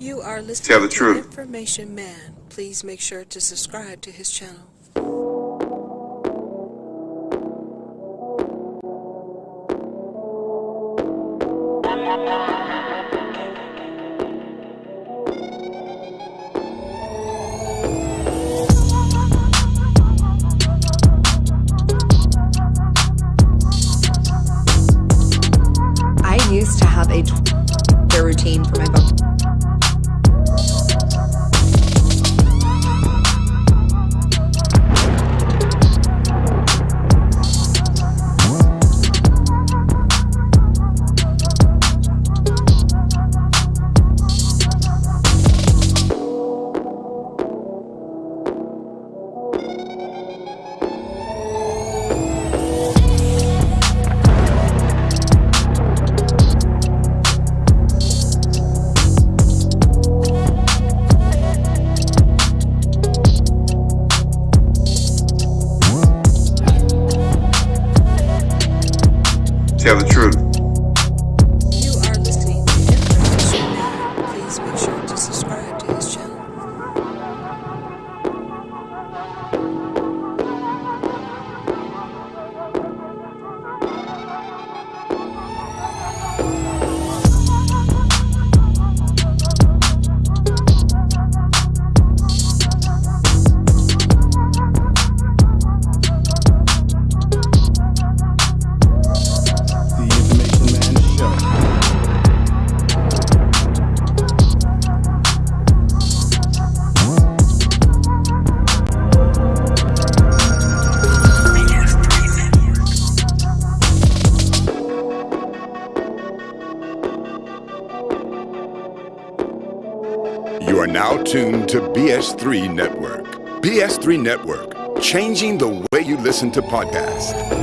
You are listening Tell the to truth. Information Man. Please make sure to subscribe to his channel. I BS3 Network. BS3 Network, changing the way you listen to podcasts.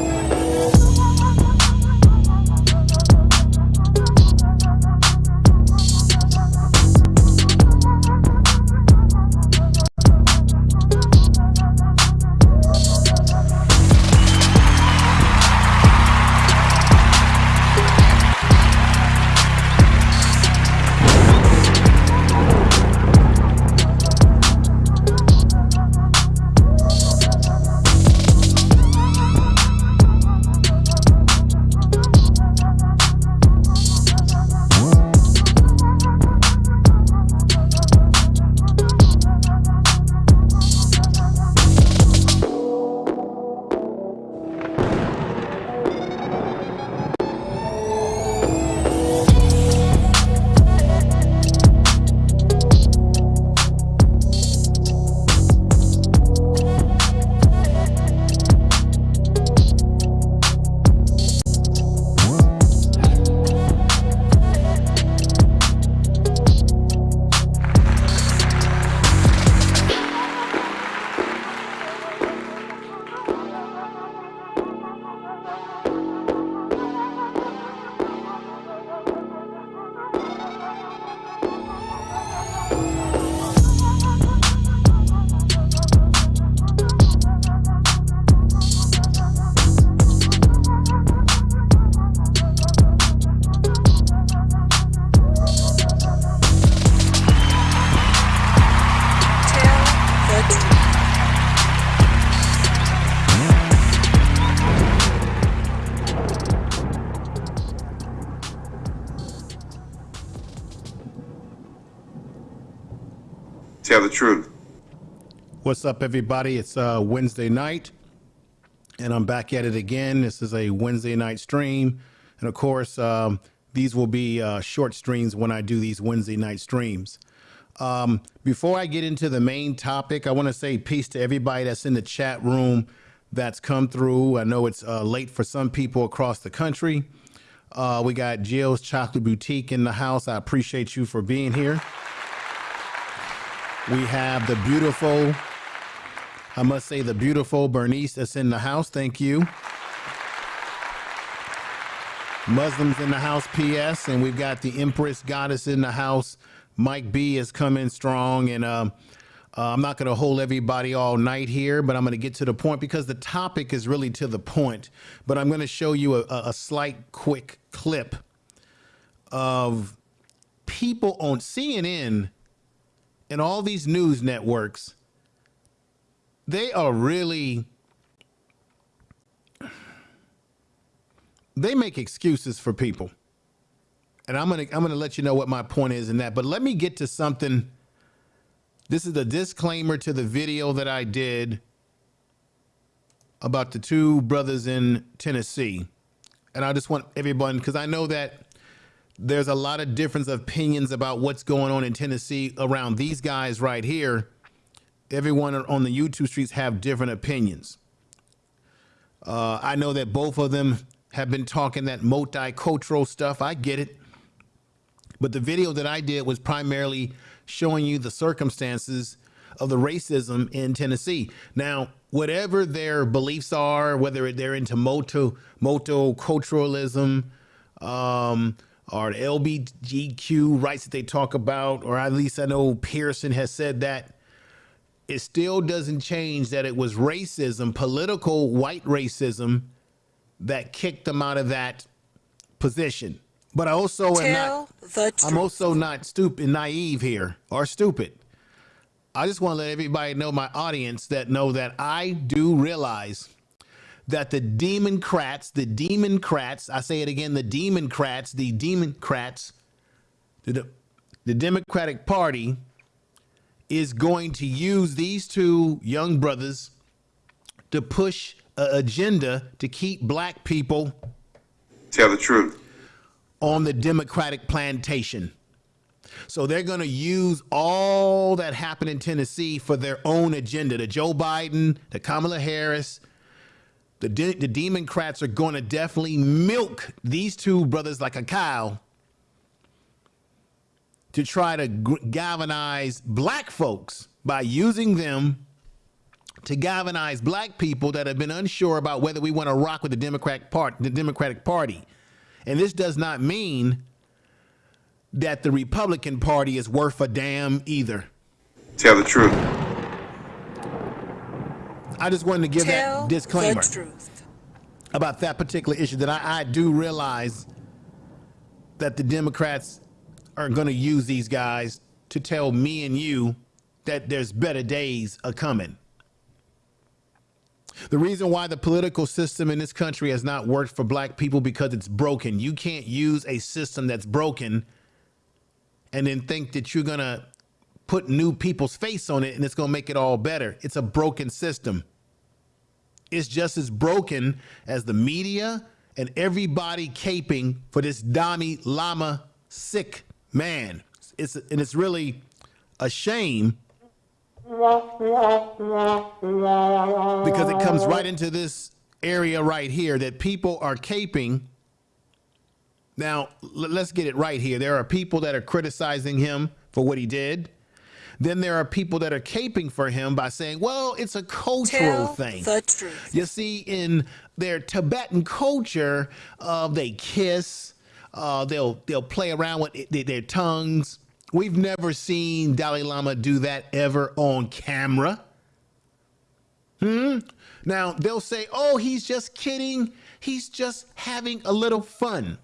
What's up, everybody? It's uh, Wednesday night, and I'm back at it again. This is a Wednesday night stream. And of course, um, these will be uh, short streams when I do these Wednesday night streams. Um, before I get into the main topic, I want to say peace to everybody that's in the chat room that's come through. I know it's uh, late for some people across the country. Uh, we got Jill's Chocolate Boutique in the house. I appreciate you for being here. We have the beautiful, I must say, the beautiful Bernice that's in the house. Thank you. Muslims in the house, PS, and we've got the Empress Goddess in the house. Mike B is coming strong, and um, uh, I'm not going to hold everybody all night here, but I'm going to get to the point because the topic is really to the point. But I'm going to show you a, a a slight, quick clip of people on CNN and all these news networks, they are really they make excuses for people. And I'm gonna I'm gonna let you know what my point is in that. But let me get to something. This is the disclaimer to the video that I did about the two brothers in Tennessee. And I just want everyone, because I know that there's a lot of difference of opinions about what's going on in Tennessee around these guys right here. Everyone on the YouTube streets have different opinions. Uh, I know that both of them have been talking that multicultural stuff. I get it. But the video that I did was primarily showing you the circumstances of the racism in Tennessee. Now, whatever their beliefs are, whether they're into moto multiculturalism, um, or LBGQ rights that they talk about, or at least I know Pearson has said that, it still doesn't change that it was racism, political white racism, that kicked them out of that position. But I also am not. the truth. I'm also not stupid, naive here, or stupid. I just want to let everybody know, my audience, that know that I do realize that the Democrats, the Democrats, I say it again, the Democrats, the Democrats, the, the Democratic Party is going to use these two young brothers to push an agenda to keep black people Tell the truth. on the Democratic plantation. So they're going to use all that happened in Tennessee for their own agenda. The Joe Biden, the Kamala Harris, the, de- the Democrats are going to definitely milk these two brothers like a cow to try to g- galvanize black folks by using them to galvanize black people that have been unsure about whether we want to rock with the Democratic part, the Democratic Party. And this does not mean that the Republican Party is worth a damn either. Tell the truth. I just wanted to give Tell that disclaimer the truth. about that particular issue that I, I do realize that the Democrats are going to use these guys to tell me and you that there's better days a coming. The reason why the political system in this country has not worked for black people because it's broken. You can't use a system that's broken and then think that you're going to put new people's face on it and it's going to make it all better. It's a broken system. It's just as broken as the media and everybody caping for this Dalai Lama sick man. It's and it's really a shame because it comes right into this area right here that people are caping. Now, let's get it right here. There are people that are criticizing him for what he did. Then there are people that are caping for him by saying, well, it's a cultural Tell thing. the truth. You see, in their Tibetan culture, uh, they kiss. Uh, they'll they'll play around with it, their, tongues. We've never seen Dalai Lama do that ever on camera. Hmm. Now they'll say, "Oh, he's just kidding. He's just having a little fun."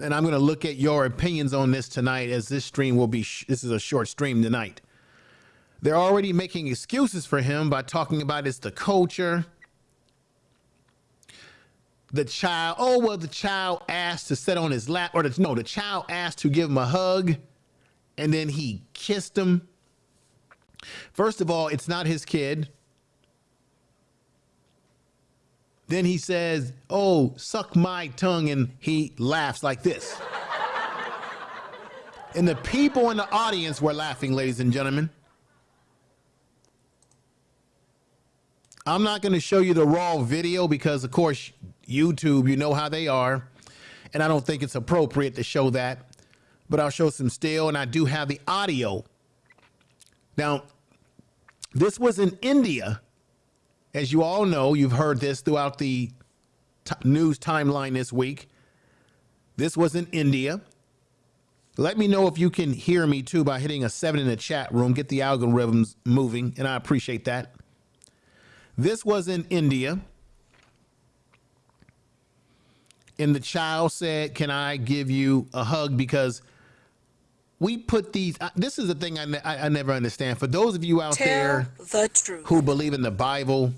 And I'm going to look at your opinions on this tonight, as this stream will be. This is a short stream tonight. They're already making excuses for him by talking about it's the culture. The child, oh, well, the child asked to sit on his lap, or the, no, the child asked to give him a hug, and then he kissed him. First of all, it's not his kid. Then he says, oh, suck my tongue, and he laughs like this. and the people in the audience were laughing, ladies and gentlemen. I'm not going to show you the raw video because, of course, YouTube, you know how they are. And I don't think it's appropriate to show that. But I'll show some still, and I do have the audio. Now, this was in India. As you all know, you've heard this throughout the news timeline this week. This was in India. Let me know if you can hear me too by hitting a seven in the chat room. Get the algorithms moving, and I appreciate that. This was in India. and the child said, "Can I give you a hug?" Because we put these. uh, This is the thing I, ne- I, never understand. For those of you out Tell there the who believe in the Bible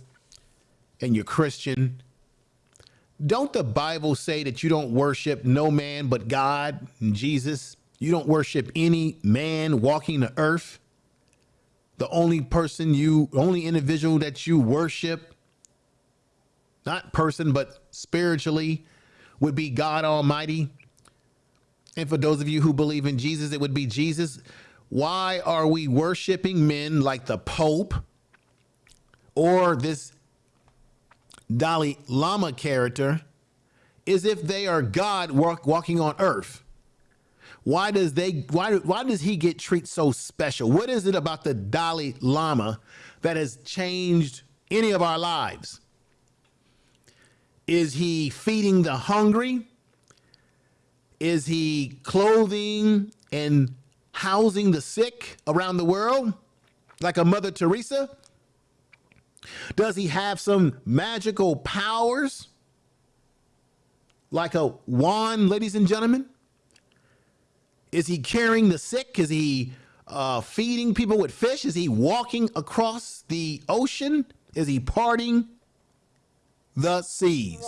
and you're Christian, don't the Bible say that you don't worship no man but God and Jesus? You don't worship any man walking the earth. The only person you, only individual that you worship, not person, but spiritually, would be God Almighty. And for those of you who believe in Jesus, it would be Jesus. Why are we worshiping men like the Pope or this Dalai Lama character as if they are God walk, walking on earth? Why does they why why does he get treated so special? What is it about the Dalai Lama that has changed any of our lives? Is he feeding the hungry? Is he clothing and housing the sick around the world like a Mother Teresa? Does he have some magical powers like a wand, ladies and gentlemen? Is he carrying the sick? Is he uh, feeding people with fish? Is he walking across the ocean? Is he parting the seas?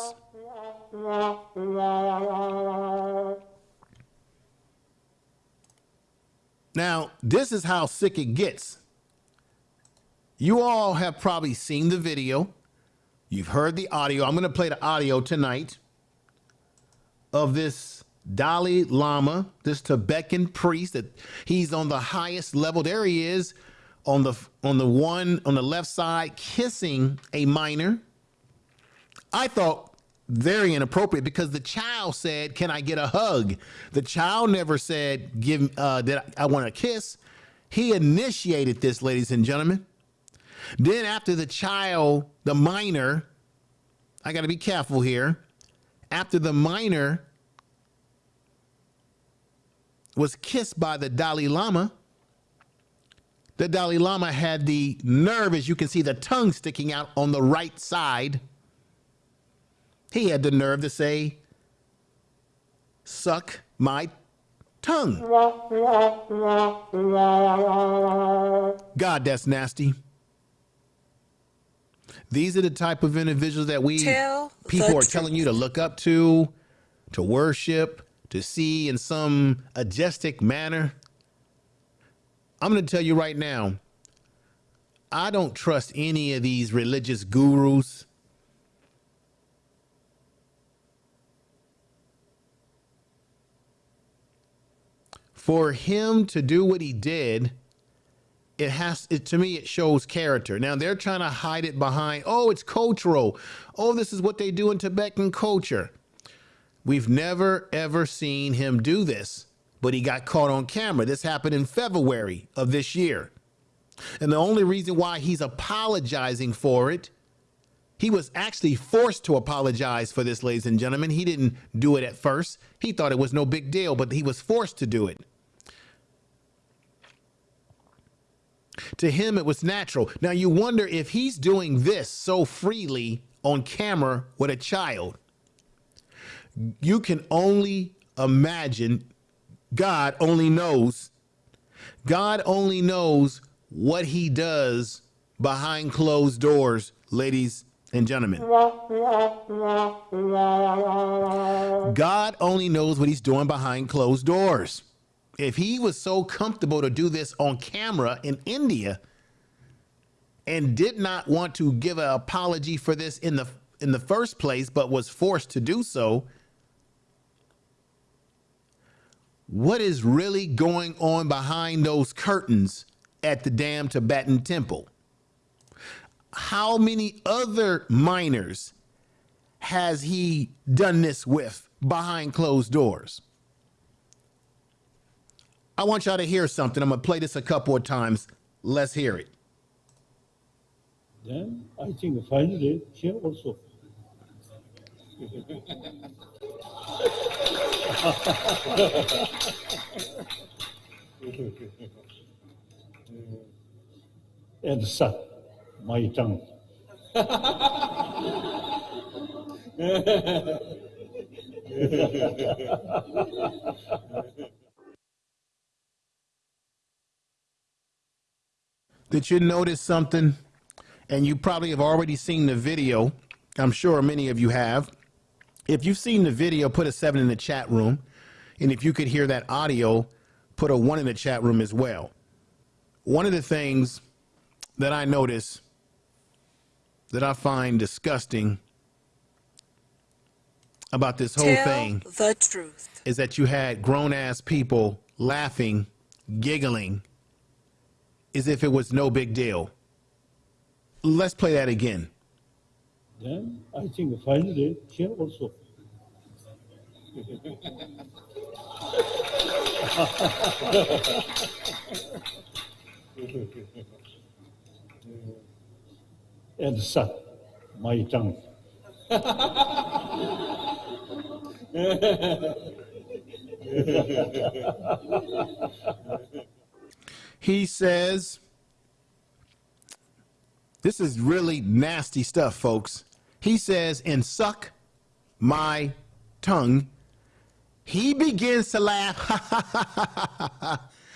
Now, this is how sick it gets. You all have probably seen the video. You've heard the audio. I'm going to play the audio tonight of this Dalai Lama, this Tibetan priest that he's on the highest level. There he is on the on the one on the left side kissing a minor. I thought very inappropriate because the child said, "Can I get a hug?" The child never said, "Give uh, that I want a kiss." He initiated this, ladies and gentlemen. Then after the child, the minor, I got to be careful here. After the minor was kissed by the Dalai Lama, the Dalai Lama had the nerve, as you can see, the tongue sticking out on the right side. He had the nerve to say, Suck my tongue. God, that's nasty. These are the type of individuals that we Tell people are telling you to look up to, to worship, to see in some majestic manner. I'm going to tell you right now, I don't trust any of these religious gurus. For him to do what he did, it has it, to me it shows character now they're trying to hide it behind oh it's cultural oh this is what they do in tibetan culture we've never ever seen him do this but he got caught on camera. This happened in february of this year. And the only reason why he's apologizing for it he was actually forced to apologize for this ladies and gentlemen. He didn't do it at first. He thought it was no big deal but he was forced to do it. To him, it was natural. Now, you wonder if he's doing this so freely on camera with a child. You can only imagine, God only knows, God only knows what he does behind closed doors, ladies and gentlemen. God only knows what he's doing behind closed doors if he was so comfortable to do this on camera in India and did not want to give an apology for this in the in the first place but was forced to do so what is really going on behind those curtains at the damn Tibetan temple how many other minors has he done this with behind closed doors I want y'all to hear something. I'm going to play this a couple of times. Let's hear it. Then I think finally here also. and son, my tongue. Did you notice something? And you probably have already seen the video. I'm sure many of you have. If you've seen the video, put a seven in the chat room. And if you could hear that audio, put a one in the chat room as well. One of the things that I notice that I find disgusting about this whole Tell thing the truth. is that you had grown ass people laughing, giggling, as if it was no big deal. Let's play that again. Then I think finally here also. and suck my tongue. He says, this is really nasty stuff, folks. He says, and suck my tongue. He begins to laugh.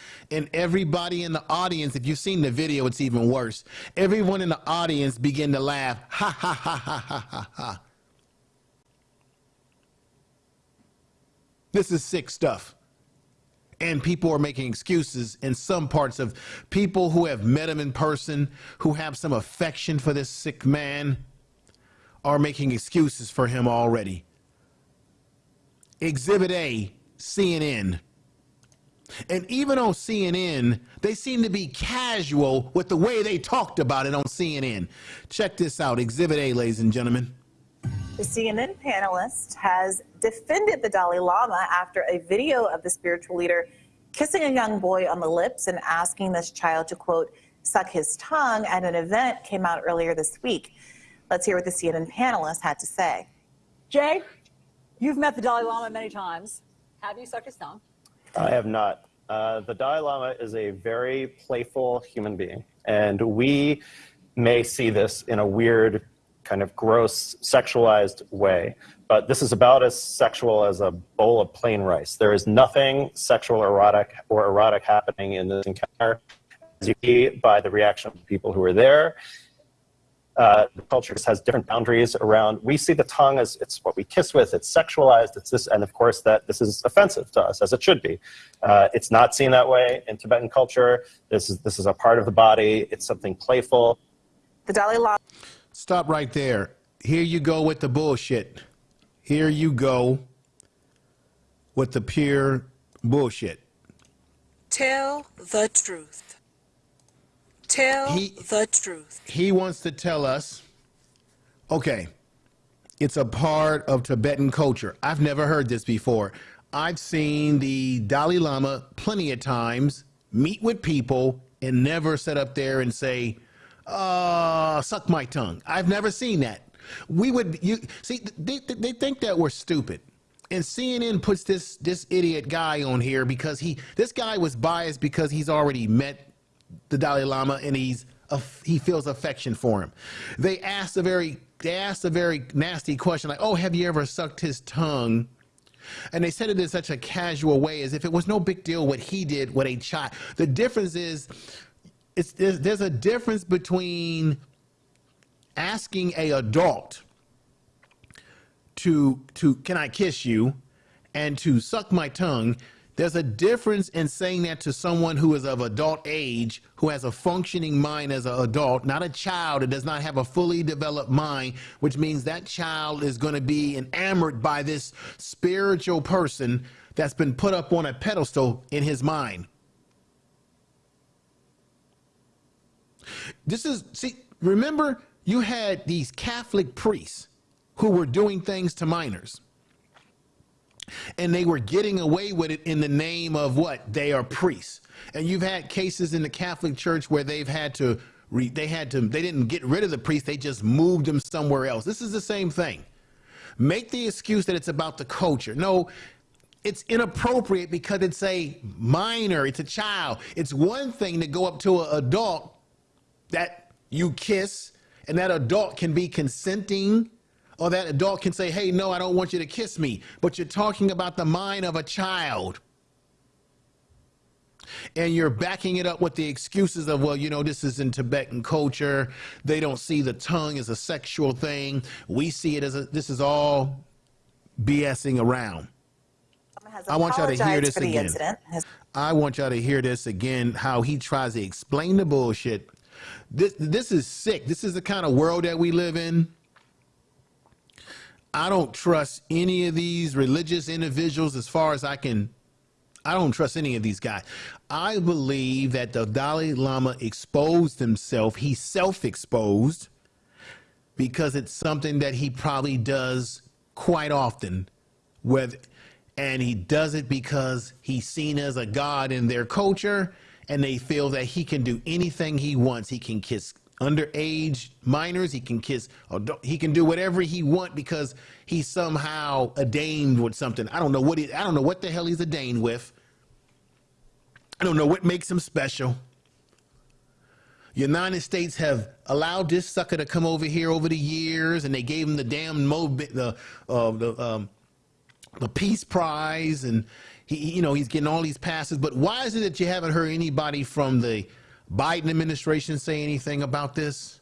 and everybody in the audience, if you've seen the video, it's even worse. Everyone in the audience begin to laugh. Ha ha ha ha ha ha ha. This is sick stuff. And people are making excuses in some parts of people who have met him in person, who have some affection for this sick man, are making excuses for him already. Exhibit A, CNN. And even on CNN, they seem to be casual with the way they talked about it on CNN. Check this out Exhibit A, ladies and gentlemen. The CNN panelist has defended the Dalai Lama after a video of the spiritual leader kissing a young boy on the lips and asking this child to, quote, suck his tongue at an event came out earlier this week. Let's hear what the CNN panelist had to say. Jay, you've met the Dalai Lama many times. Have you sucked his tongue? I have not. Uh, the Dalai Lama is a very playful human being, and we may see this in a weird, kind of gross, sexualized way. But this is about as sexual as a bowl of plain rice. There is nothing sexual, erotic, or erotic happening in this encounter, as you see by the reaction of the people who are there. Uh, the culture has different boundaries around. We see the tongue as it's what we kiss with. It's sexualized. It's this, and of course that this is offensive to us, as it should be. Uh, it's not seen that way in Tibetan culture. This is this is a part of the body. It's something playful. The Dalai Lama Stop right there. Here you go with the bullshit. Here you go with the pure bullshit. Tell the truth. Tell He- the truth. He wants to tell us, okay, it's a part of Tibetan culture. I've never heard this before. I've seen the Dalai Lama plenty of times meet with people and never sit up there and say, uh, suck my tongue. I've never seen that. We would, you see, they, they think that we're stupid. And CNN puts this this idiot guy on here because he this guy was biased because he's already met the Dalai Lama and he's he feels affection for him. They asked a very they asked a very nasty question like, "Oh, have you ever sucked his tongue?" And they said it in such a casual way as if it was no big deal what he did with a child. The difference is it's there's, there's a difference between asking a adult to to can I kiss you and to suck my tongue there's a difference in saying that to someone who is of adult age who has a functioning mind as an adult not a child that does not have a fully developed mind which means that child is going to be enamored by this spiritual person that's been put up on a pedestal in his mind. This is see remember you had these catholic priests who were doing things to minors and they were getting away with it in the name of what? They are priests. And you've had cases in the catholic church where they've had to re, they had to they didn't get rid of the priest they just moved them somewhere else. This is the same thing. Make the excuse that it's about the culture. No it's inappropriate because it's a minor it's a child. It's one thing to go up to an adult that you kiss and that adult can be consenting Or that adult can say, hey, no, I don't want you to kiss me. But you're talking about the mind of a child. And you're backing it up with the excuses of, well, you know, this is in Tibetan culture. They don't see the tongue as a sexual thing. We see it as a, this is all BSing around. I want y'all to hear this again. I want y'all to hear this again, how he tries to explain the bullshit. This, this is sick. This is the kind of world that we live in. I don't trust any of these religious individuals as far as I can. I don't trust any of these guys. I believe that the Dalai Lama exposed himself. He self exposed because it's something that he probably does quite often. And he does it because he's seen as a god in their culture and they feel that he can do anything he wants. He can kiss underage minors. He can kiss, he can do whatever he want because he's somehow ordained with something. I don't know what he, I don't know what the hell he's ordained with. I don't know what makes him special. United States have allowed this sucker to come over here over the years, and they gave him the damn Mo, the uh, the um, the Peace Prize, and he- you know, he's getting all these passes. But why is it that you haven't heard anybody from the Biden administration say anything about this?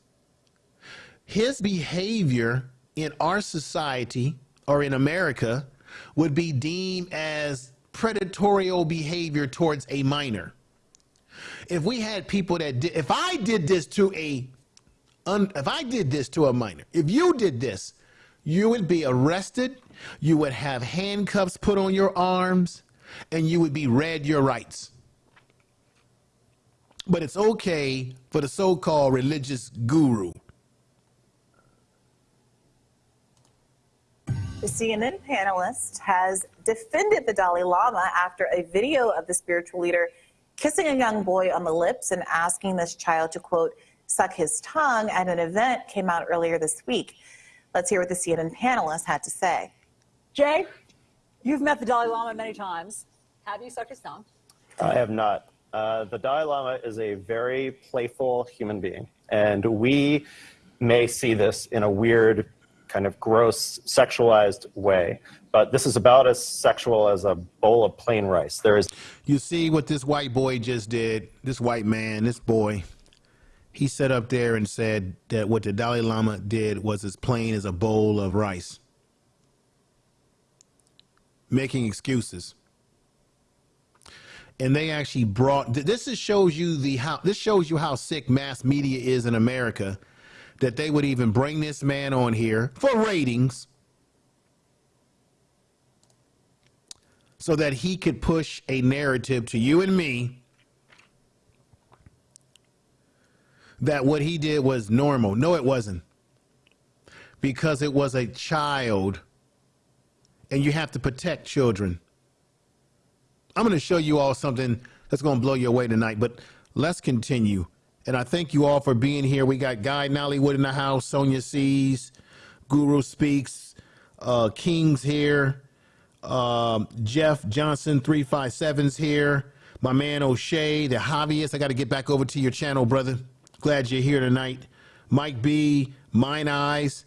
His behavior in our society or in America would be deemed as predatorial behavior towards a minor. If we had people that did, if I did this to a, un, if I did this to a minor, if you did this, you would be arrested, you would have handcuffs put on your arms, and you would be read your rights. But it's okay for the so called religious guru. The CNN panelist has defended the Dalai Lama after a video of the spiritual leader kissing a young boy on the lips and asking this child to, quote, suck his tongue at an event came out earlier this week. Let's hear what the CNN panelist had to say. Jay, you've met the Dalai Lama many times. Have you sucked his tongue? I have not. Uh, the Dalai Lama is a very playful human being, and we may see this in a weird, kind of gross, sexualized way. But this is about as sexual as a bowl of plain rice. There is You see what this white boy just did? This white man, this boy, he sat up there and said that what the Dalai Lama did was as plain as a bowl of rice, making excuses. And they actually brought this. Is shows you the how this shows you how sick mass media is in America, that they would even bring this man on here for ratings, so that he could push a narrative to you and me that what he did was normal. No, it wasn't. Because it was a child, and you have to protect children. I'm going to show you all something that's going to blow you away tonight, but let's continue. And I thank you all for being here. We got Guy Nollywood in the house, Sonia Sees, Guru Speaks, uh, King's here, um, Jeff Johnson 357's here, my man O'Shea, the hobbyist. I got to get back over to your channel, brother. Glad you're here tonight. Mike B, Mine Eyes.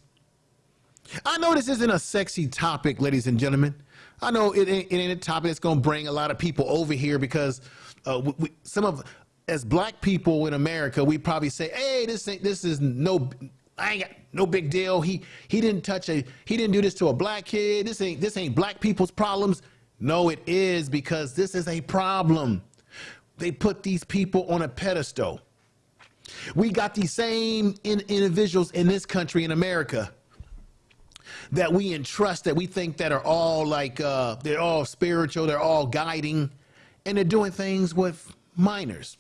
I know this isn't a sexy topic, ladies and gentlemen. I know it ain't, it ain't a topic that's going to bring a lot of people over here because uh, we, some of, as black people in America, we probably say, "Hey, this ain't, this is no, I ain't got no big deal. He he didn't touch a, he didn't do this to a black kid. This ain't this ain't black people's problems." No, it is because this is a problem. They put these people on a pedestal. We got these same in, individuals in this country in America that we entrust that we think that are all like uh, they're all spiritual, they're all guiding, and they're doing things with minors.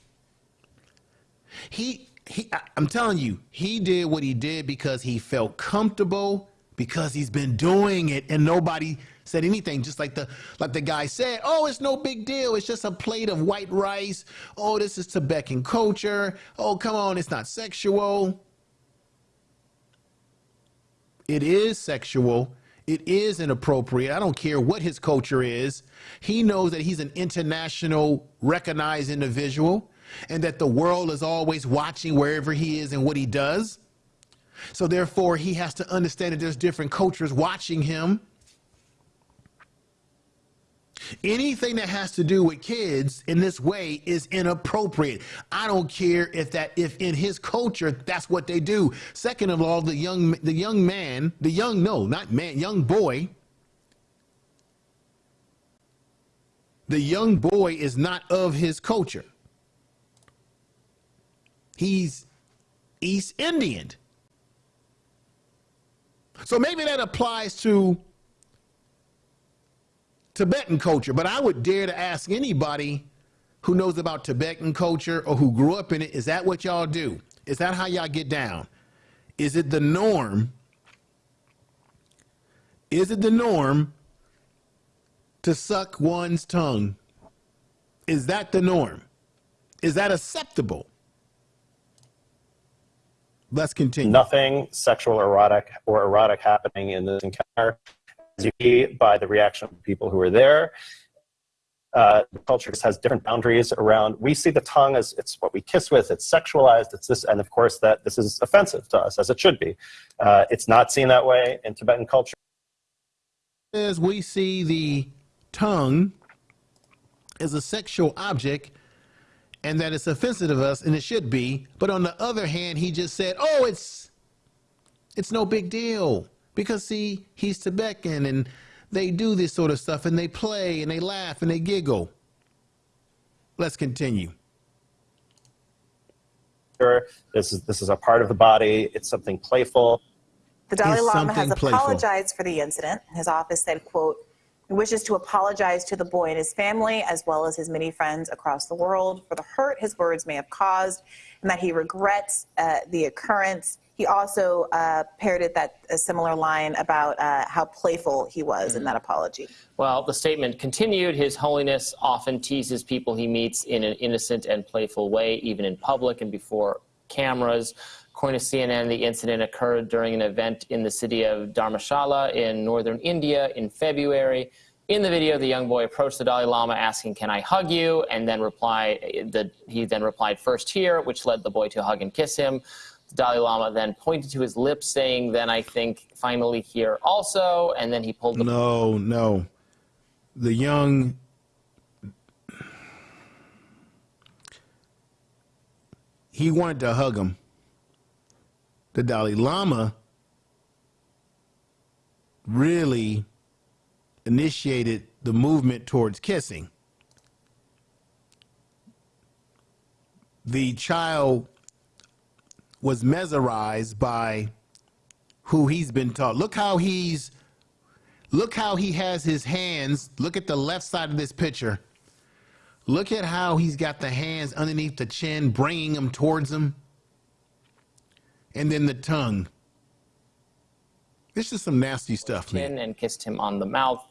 He, he, I- I'm telling you, he did what he did because he felt comfortable because he's been doing it and nobody said anything. Just like the like the guy said oh it's no big deal. It's just a plate of white rice. Oh this is tibetan culture. Oh come on it's not sexual it is sexual. It is inappropriate. I don't care what his culture is. He knows that he's an international recognized individual and that the world is always watching wherever he is and what he does. So therefore, he has to understand that there's different cultures watching him. Anything that has to do with kids in this way is inappropriate. I don't care if that if in his culture that's what they do. Second of all, the young the young man, the young no, not man, young boy. The young boy is not of his culture. He's East Indian. So maybe that applies to Tibetan culture, but I would dare to ask anybody who knows about Tibetan culture or who grew up in it, is that what y'all do? Is that how y'all get down? Is it the norm? Is it the norm to suck one's tongue? Is that the norm? Is that acceptable? Let's continue. Nothing sexual, erotic, or erotic happening in this encounter. You see by the reaction of people who are there, uh, culture has different boundaries around. We see the tongue as it's what we kiss with. It's sexualized. It's this, and of course that this is offensive to us, as it should be. Uh, it's not seen that way in Tibetan culture. As we see the tongue as a sexual object and that it's offensive to us and it should be but on the other hand he just said oh it's it's no big deal because see he's tibetan and they do this sort of stuff and they play and they laugh and they giggle let's continue This is this is a part of the body. It's something playful. The Dalai Is Lama has something playful. apologized for the incident. His office said, quote, he wishes to apologize to the boy and his family, as well as his many friends across the world, for the hurt his words may have caused, and that he regrets uh, the occurrence. He also uh, parroted that a similar line about uh, how playful he was in that apology. Well, the statement continued His Holiness often teases people he meets in an innocent and playful way, even in public and before cameras. According to CNN, the incident occurred during an event in the city of Dharmshala in northern India in February. In the video, the young boy approached the Dalai Lama asking, "Can I hug you?" and then reply, the, he then replied, "First here," which led the boy to hug and kiss him. The Dalai Lama then pointed to his lips, saying, "Then I think finally here also," and then he pulled the no no. The young he wanted to hug him. The dalai lama really initiated the movement towards kissing. The child was mesmerized by who he's been taught look how he's Look how he has his hands. Look at the left side of this picture. Look at how he's got the hands underneath the chin, bringing them towards him. And then the tongue. This is some nasty stuff, chin man. and kissed him on the mouth.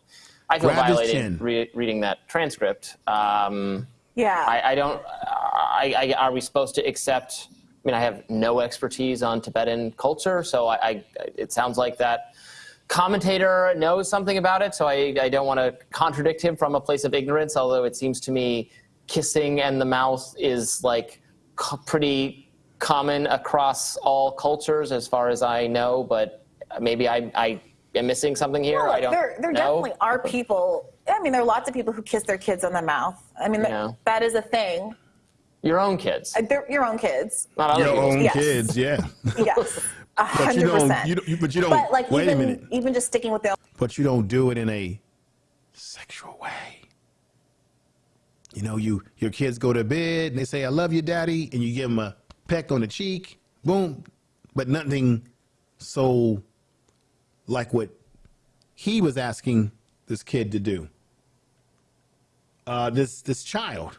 I feel Grabbed his violated re- reading that transcript. Um, Yeah. I, I don't. I, I, are we supposed to accept? I mean, I have no expertise on Tibetan culture, so I, I it sounds like that commentator knows something about it. So I, I don't want to contradict him from a place of ignorance. Although it seems to me kissing and the mouth is like pretty common across all cultures, as far as I know. But maybe I, I am missing something here. Well, I don't there, there know. definitely are people. I mean, there are lots of people who kiss their kids on the mouth. I mean, that- that is a thing. Your own kids, Uh, They're your own kids. not other Your people's own Yes. kids, yeah. Yes, a But you hundred don't, percent. you don't, but you don't, But like wait a even minute. even just sticking with the But you don't do it in a sexual way. You know, you your kids go to bed and they say, I love you, daddy, and you give them a peck on the cheek, boom, but nothing so like what he was asking this kid to do. Uh, this this child.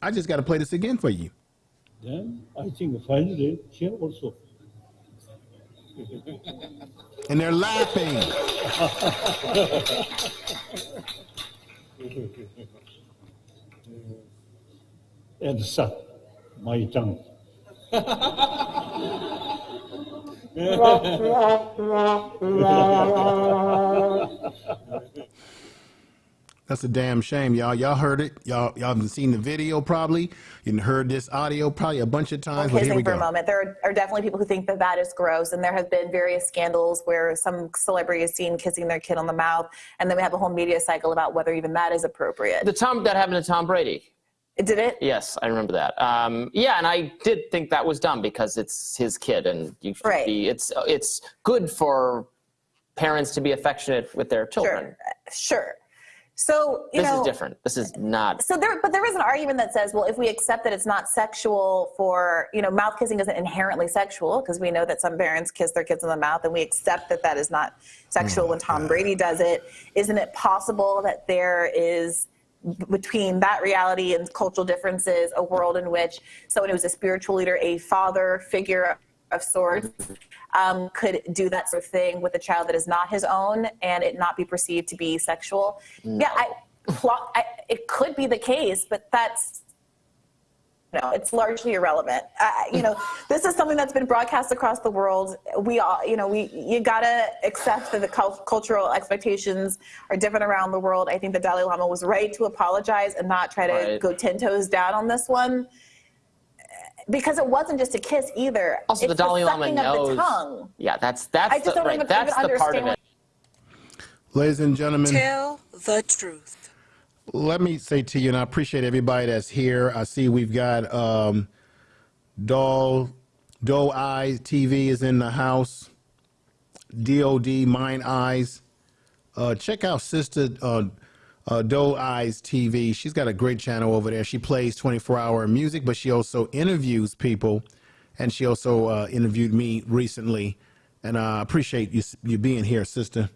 I just got to play this again for you. Then I think finally here also. And they're laughing. and suck my tongue. That's a damn shame, y'all. Y'all heard it. Y'all y'all haven't seen the video probably. You heard this audio probably a bunch of times. But here kissing we for go. a moment. There are, are definitely people who think that that is gross, and there have been various scandals where some celebrity is seen kissing their kid on the mouth, and then we have a whole media cycle about whether even that is appropriate. The Tom that happened to Tom Brady. Did it? Yes, I remember that. Um, yeah, and I did think that was dumb because it's his kid, and you should Right. be. It's it's good for parents to be affectionate with their children. Sure. Sure. So you This know, is different. This is not. So there, but there is an argument that says, well, if we accept that it's not sexual for, you know, mouth kissing isn't inherently sexual because we know that some parents kiss their kids in the mouth, and we accept that that is not sexual mm-hmm. when Tom Brady does it. Isn't it possible that there is between that reality and cultural differences a world in which someone who's a spiritual leader, a father figure of sorts, um, could do that sort of thing with a child that is not his own and it not be perceived to be sexual? Yeah, I, plot, I, it could be the case, but that's no, it's largely irrelevant. Uh, you know, this is something that's been broadcast across the world. We all, you know, we you gotta accept that the cultural expectations are different around the world. I think the Dalai Lama was right to apologize and not try to Right. go ten toes down on this one, because it wasn't just a kiss either. Also, it's the Dalai Lama sucking of knows. the tongue. Yeah, that's that's I just the, don't right. even- that's even the part of understand it. Ladies and gentlemen, Tell the truth. let me say to you, and I appreciate everybody that's here. I see we've got um, Doll, Doe Eyes TV is in the house. DOD Mine Eyes. Uh, check out Sister uh, uh, Doe Eyes TV. She's got a great channel over there. She plays 24 hour music, but she also interviews people. And she also uh, interviewed me recently. And I appreciate you, you being here, sister.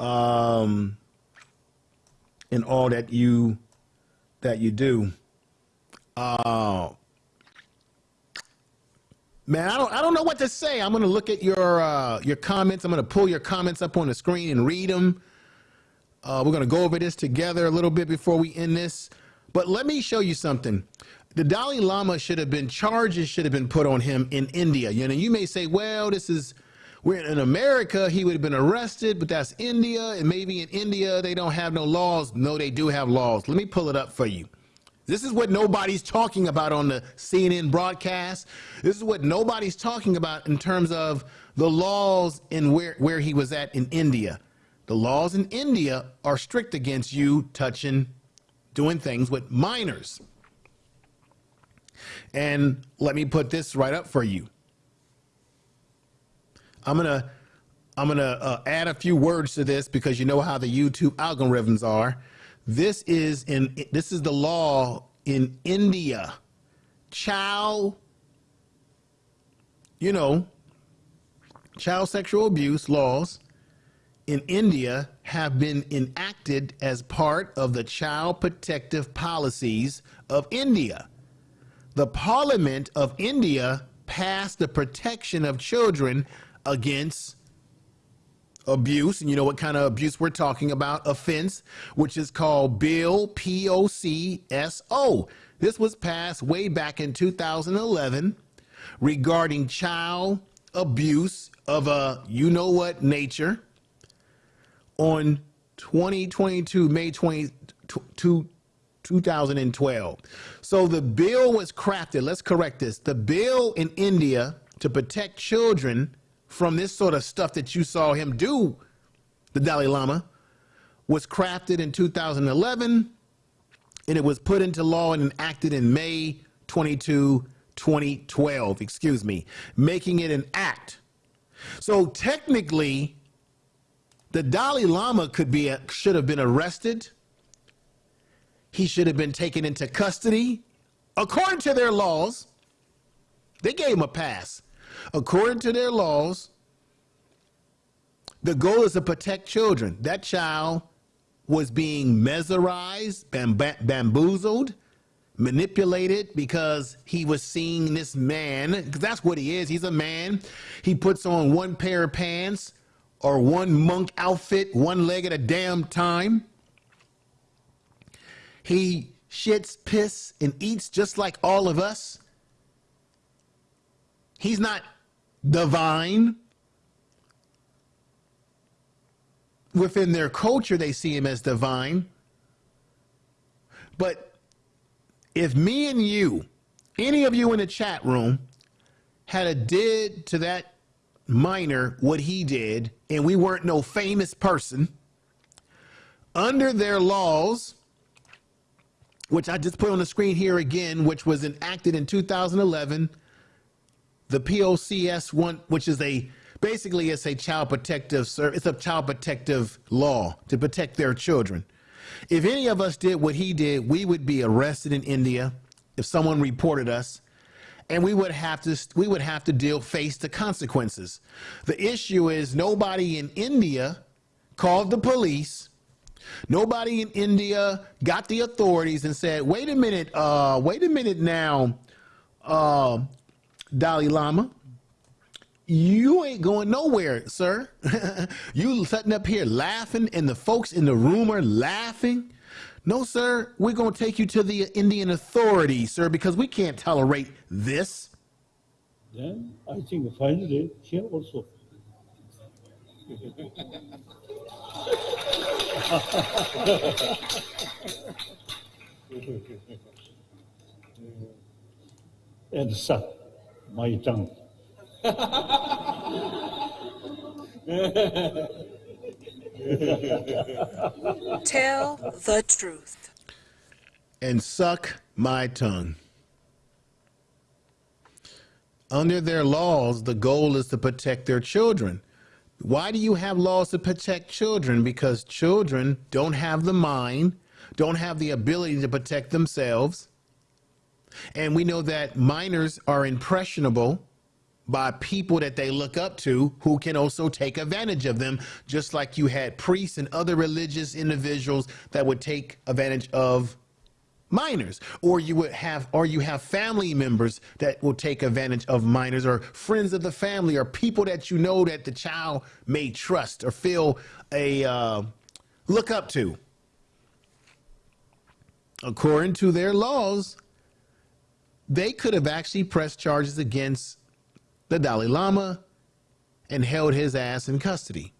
Um, in all that you that you do. Uh, man, I don't I don't know what to say. I'm gonna look at your uh, your comments. I'm gonna pull your comments up on the screen and read them. Uh, we're gonna go over this together a little bit before we end this. But let me show you something. The Dalai Lama should have been charges should have been put on him in India. You know, you may say, well, this is we're in America, he would have been arrested, but that's India, and maybe in India they don't have no laws. No, they do have laws. Let me pull it up for you. This is what nobody's talking about on the CNN broadcast. This is what nobody's talking about in terms of the laws in where, where he was at in India. The laws in India are strict against you touching, doing things with minors. And let me put this right up for you. I'm gonna I'm gonna uh, add a few words to this because you know how the YouTube algorithms are. This is in this is the law in India. Child, you know, child sexual abuse laws in India have been enacted as part of the child protective policies of India. The Parliament of India passed the Protection of Children Against Abuse, and you know what kind of abuse we're talking about, offense, which is called Bill POCSO. This was passed way back in 2011 regarding child abuse of a you know what nature on 2022 May 22 2012. So the bill was crafted. Let's correct this. The bill in India to protect children from this sort of stuff that you saw him do, the Dalai Lama, was crafted in 2011 and it was put into law and enacted in May 22, 2012, excuse me, making it an act. So technically, the Dalai Lama could be should have been arrested. He should have been taken into custody according to their laws. They gave him a pass. According to their laws, the goal is to protect children. That child was being mesmerized, bam- bamboozled, manipulated because he was seeing this man, because that's what he is. He's a man. He puts on one pair of pants or one monk outfit, one leg at a damn time. He shits, piss, and eats just like all of us. He's not divine. Within their culture, they see him as divine. But if me and you, any of you in the chat room, had a did to that minor what he did, and we weren't no famous person, under their laws, which I just put on the screen here again, which was enacted in 2011, the POCS one, which is a basically it's a child protective service, it's a child protective law to protect their children. If any of us did what he did, we would be arrested in India if someone reported us and we would have to we would have to deal face the consequences. The issue is nobody in India called the police. Nobody in India got the authorities and said, "Wait a minute, uh, wait a minute now, uh, Dalai Lama, you ain't going nowhere, sir. you sitting up here laughing, and the folks in the room are laughing." No, sir, we're going to take you to the Indian authorities, sir, because we can't tolerate this. Then I think finally here also. and suck my tongue. Tell the truth. and suck my tongue. Under their laws, the goal is to protect their children. Why do you have laws to protect children? Because children don't have the mind, don't have the ability to protect themselves. And we know that minors are impressionable by people that they look up to who can also take advantage of them, just like you had priests and other religious individuals that would take advantage of minors. Or you would have or you have family members that will take advantage of minors or friends of the family or people that you know that the child may trust or feel a uh, look up to. According to their laws they could have actually pressed charges against the Dalai Lama and held his ass in custody.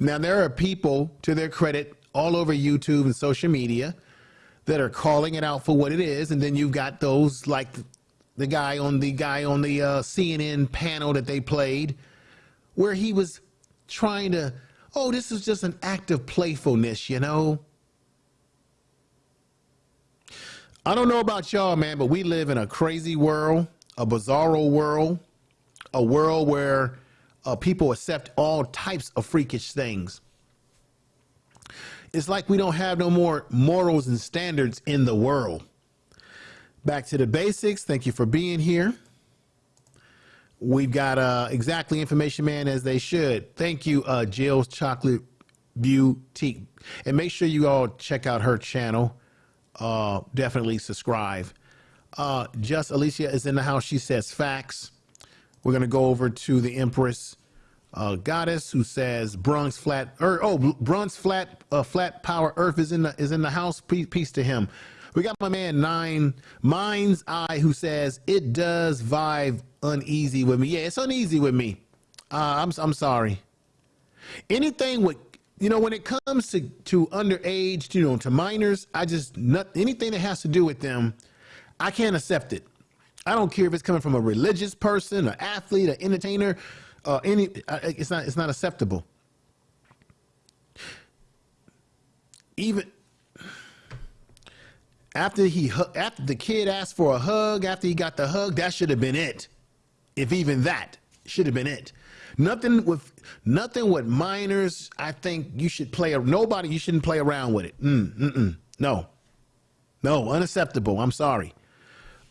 Now, there are people, to their credit, all over YouTube and social media that are calling it out for what it is. And then you've got those like the guy on the guy on the uh, CNN panel that they played where he was trying to, oh, this is just an act of playfulness, you know? I don't know about y'all, man, but we live in a crazy world, a bizarro world, a world where uh, people accept all types of freakish things. It's like we don't have no more morals and standards in the world. Back to the basics. Thank you for being here. We've got uh, exactly information man as they should. Thank you, uh, Jill's Chocolate Boutique. And make sure you all check out her channel. Uh, definitely subscribe. Uh, Just Alicia is in the house. She says facts. We're going to go over to the Empress uh, Goddess who says Bronx Flat. Er, oh, Bronx Flat uh, Flat Power Earth is in the is in the house. Peace, peace to him. We got my man Nine Mind's Eye who says it does vibe uneasy with me. Yeah, it's uneasy with me. Uh, I'm I'm sorry. Anything with you know when it comes to to underage, you know, to minors, I just not anything that has to do with them, I can't accept it. I don't care if it's coming from a religious person, an athlete, an entertainer, uh, any. It's not. It's not acceptable. Even after he after the kid asked for a hug, after he got the hug, that should have been it. If even that should have been it. Nothing with nothing with minors. I think you should play. Nobody. You shouldn't play around with it. Mm, mm, mm. No. No. Unacceptable. I'm sorry.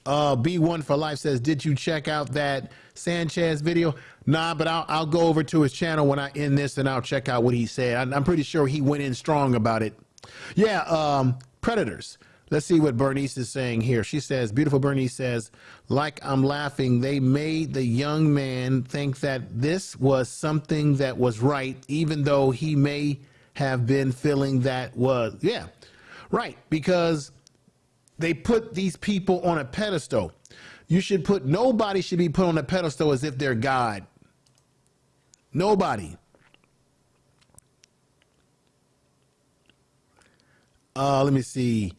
Uh, B1 for Life says, did you check out that Sanchez video? Nah, but I'll, I'll go over to his channel when I end this and I'll check out what he said. I'm, I'm pretty sure he went in strong about it. Yeah, um, Predators. Let's see what Bernice is saying here. She says, beautiful Bernice says, like I'm laughing, they made the young man think that this was something that was right, even though he may have been feeling that was, yeah, right, because they put these people on a pedestal. You should put, nobody should be put on a pedestal as if they're God. Nobody. Uh, let me see.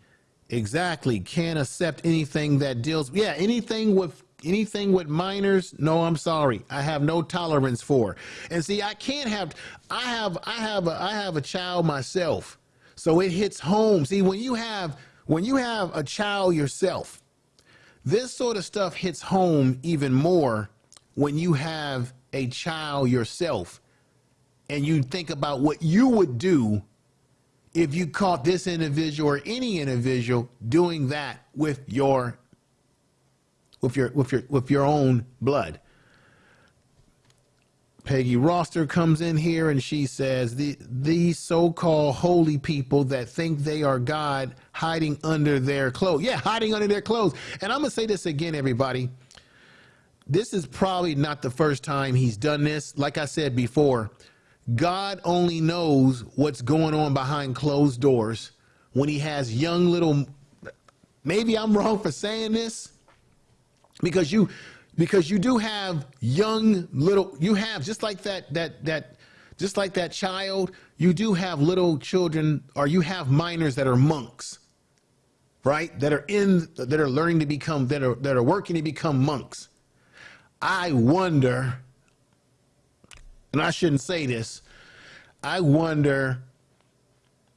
Exactly. Can't accept anything that deals. Yeah, anything with anything with minors. No, I'm sorry. I have no tolerance for. And see, I can't have. I have. I have. A, I have a child myself, so it hits home. See, when you have when you have a child yourself, this sort of stuff hits home even more when you have a child yourself, and you think about what you would do if you caught this individual or any individual doing that with your with your with your with your own blood. Peggy Roster comes in here and she says the these so-called holy people that think they are God hiding under their clothes. Yeah, hiding under their clothes. And I'm gonna say this again, everybody. This is probably not the first time he's done this. Like I said before, God only knows what's going on behind closed doors when he has young little maybe I'm wrong for saying this because you because you do have young little you have just like that that that just like that child you do have little children or you have minors that are monks right? That are in that are learning to become that are that are working to become monks. I wonder and I shouldn't say this, I wonder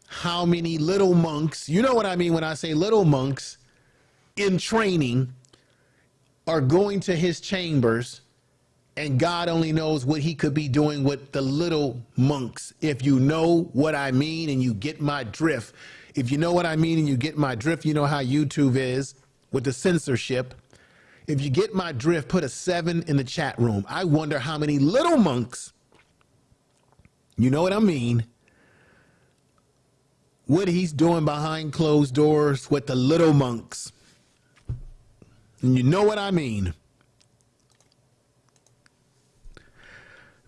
how many little monks, you know what I mean when I say little monks in training, are going to his chambers and God only knows what he could be doing with the little monks. If you know what I mean and you get my drift, if you know what I mean and you get my drift, you know how YouTube is with the censorship. If you get my drift, put a seven in the chat room. I wonder how many little monks you know what I mean? What he's doing behind closed doors with the little monks. And you know what I mean.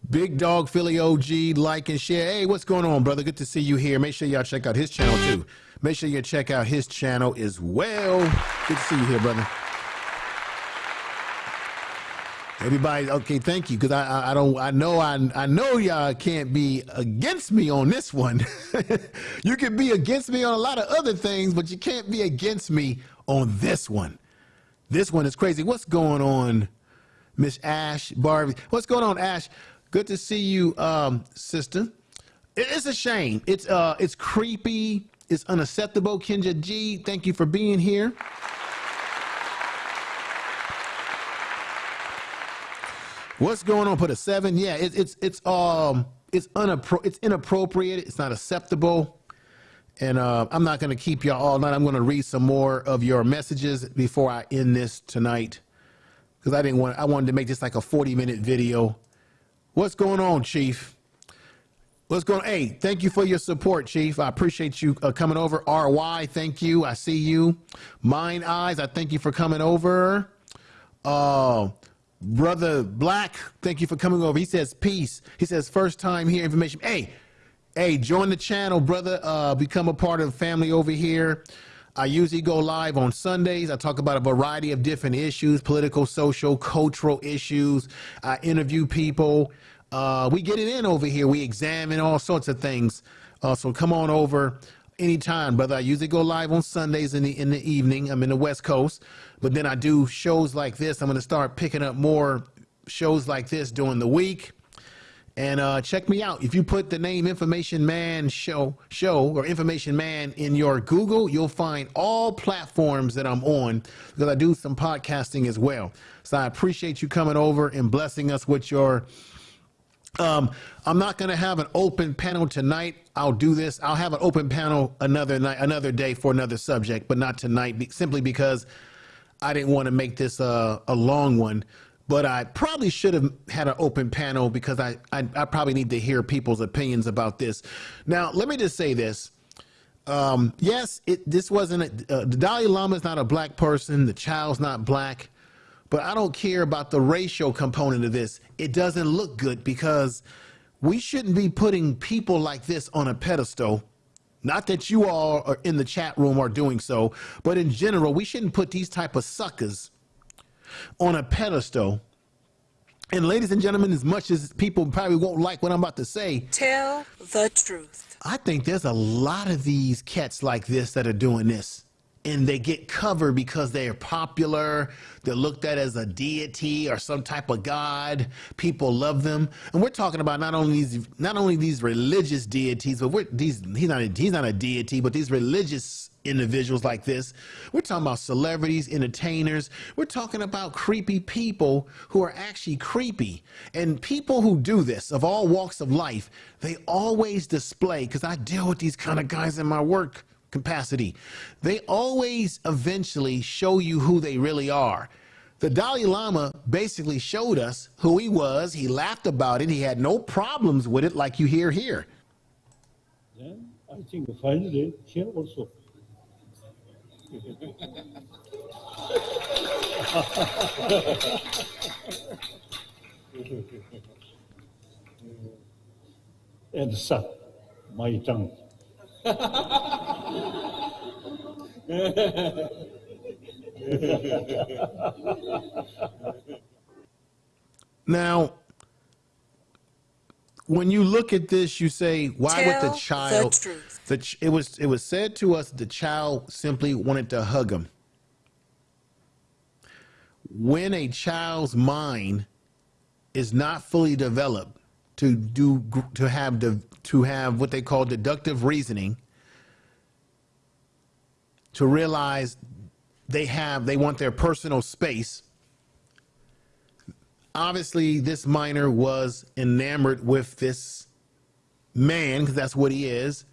Big Dog Philly OG, like and share. Hey, what's going on, brother? Good to see you here. Make sure y'all check out his channel too. Make sure you check out his channel as well. Good to see you here, brother. Everybody, okay, thank you, because I, I, I don't I know I I know y'all can't be against me on this one. you can be against me on a lot of other things, but you can't be against me on this one. This one is crazy. What's going on, Miss Ash Barbie? What's going on, Ash? Good to see you, um, sister. It, it's a shame. It's uh, it's creepy. It's unacceptable. Kenja G, thank you for being here. What's going on? Put a seven. Yeah, it, it's it's um it's unappro- it's inappropriate. It's not acceptable. And uh, I'm not going to keep y'all all night. I'm going to read some more of your messages before I end this tonight, because I didn't want. I wanted to make this like a 40 minute video. What's going on, Chief? What's going on? Hey, thank you for your support, Chief. I appreciate you uh, coming over. RY, thank you. I see you. Mine Eyes, I thank you for coming over. Uh, Brother Black, thank you for coming over. He says peace. He says first time here information. Hey, hey, join the channel, brother. Uh, become a part of the family over here. I usually go live on Sundays. I talk about a variety of different issues, political, social, cultural issues. I interview people. Uh, we get it in over here. We examine all sorts of things. Uh, so come on over anytime, brother. I usually go live on Sundays in the in the evening. I'm in the West Coast, but then I do shows like this. I'm going to start picking up more shows like this during the week. And uh, check me out. If you put the name Information Man Show Show or Information Man in your Google, you'll find all platforms that I'm on because I do some podcasting as well. So I appreciate you coming over and blessing us with your um, I'm not going to have an open panel tonight. I'll do this. I'll have an open panel another night, another day for another subject, but not tonight, simply because I didn't want to make this a, a long one. But I probably should have had an open panel because I, I, I probably need to hear people's opinions about this. Now, let me just say this. Um, yes, it, this wasn't a, uh, the Dalai Lama is not a black person. The child's not black. But I don't care about the racial component of this. It doesn't look good because we shouldn't be putting people like this on a pedestal. Not that you all are in the chat room are doing so, but in general, we shouldn't put these type of suckers on a pedestal And ladies and gentlemen, as much as people probably won't like what I'm about to say, Tell the truth. I think there's a lot of these cats like this that are doing this. And they get covered because they're popular. They're looked at as a deity or some type of god. People love them. And we're talking about not only these not only these religious deities, but we're these he's not a, he's not a deity, but these religious individuals like this. We're talking about celebrities, entertainers. We're talking about creepy people who are actually creepy. And people who do this of all walks of life, they always display, because I deal with these kind of guys in my work capacity, they always eventually show you who they really are. The Dalai Lama basically showed us who he was. He laughed about it. He had no problems with it, like you hear here. Then I think finally here also. and suck my tongue. Now, when you look at this, you say, "Why would Tell the the child?" truth. the ch- it was it was said to us the child simply wanted to hug him. When a child's mind is not fully developed to do to have the to have what they call deductive reasoning, to realize they have they want their personal space. Obviously this minor was enamored with this man because that's what he is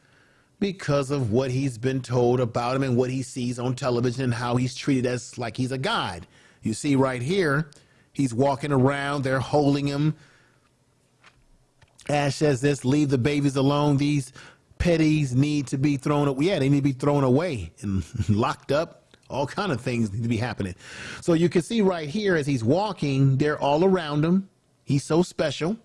because of what he's been told about him and what he sees on television and how he's treated as like he's a god. You see right here he's walking around they're holding him ash says this leave the babies alone. These petties need to be thrown away yeah they need to be thrown away and locked up. All kind of things need to be happening. So you can see right here as he's walking they're all around him. He's so special.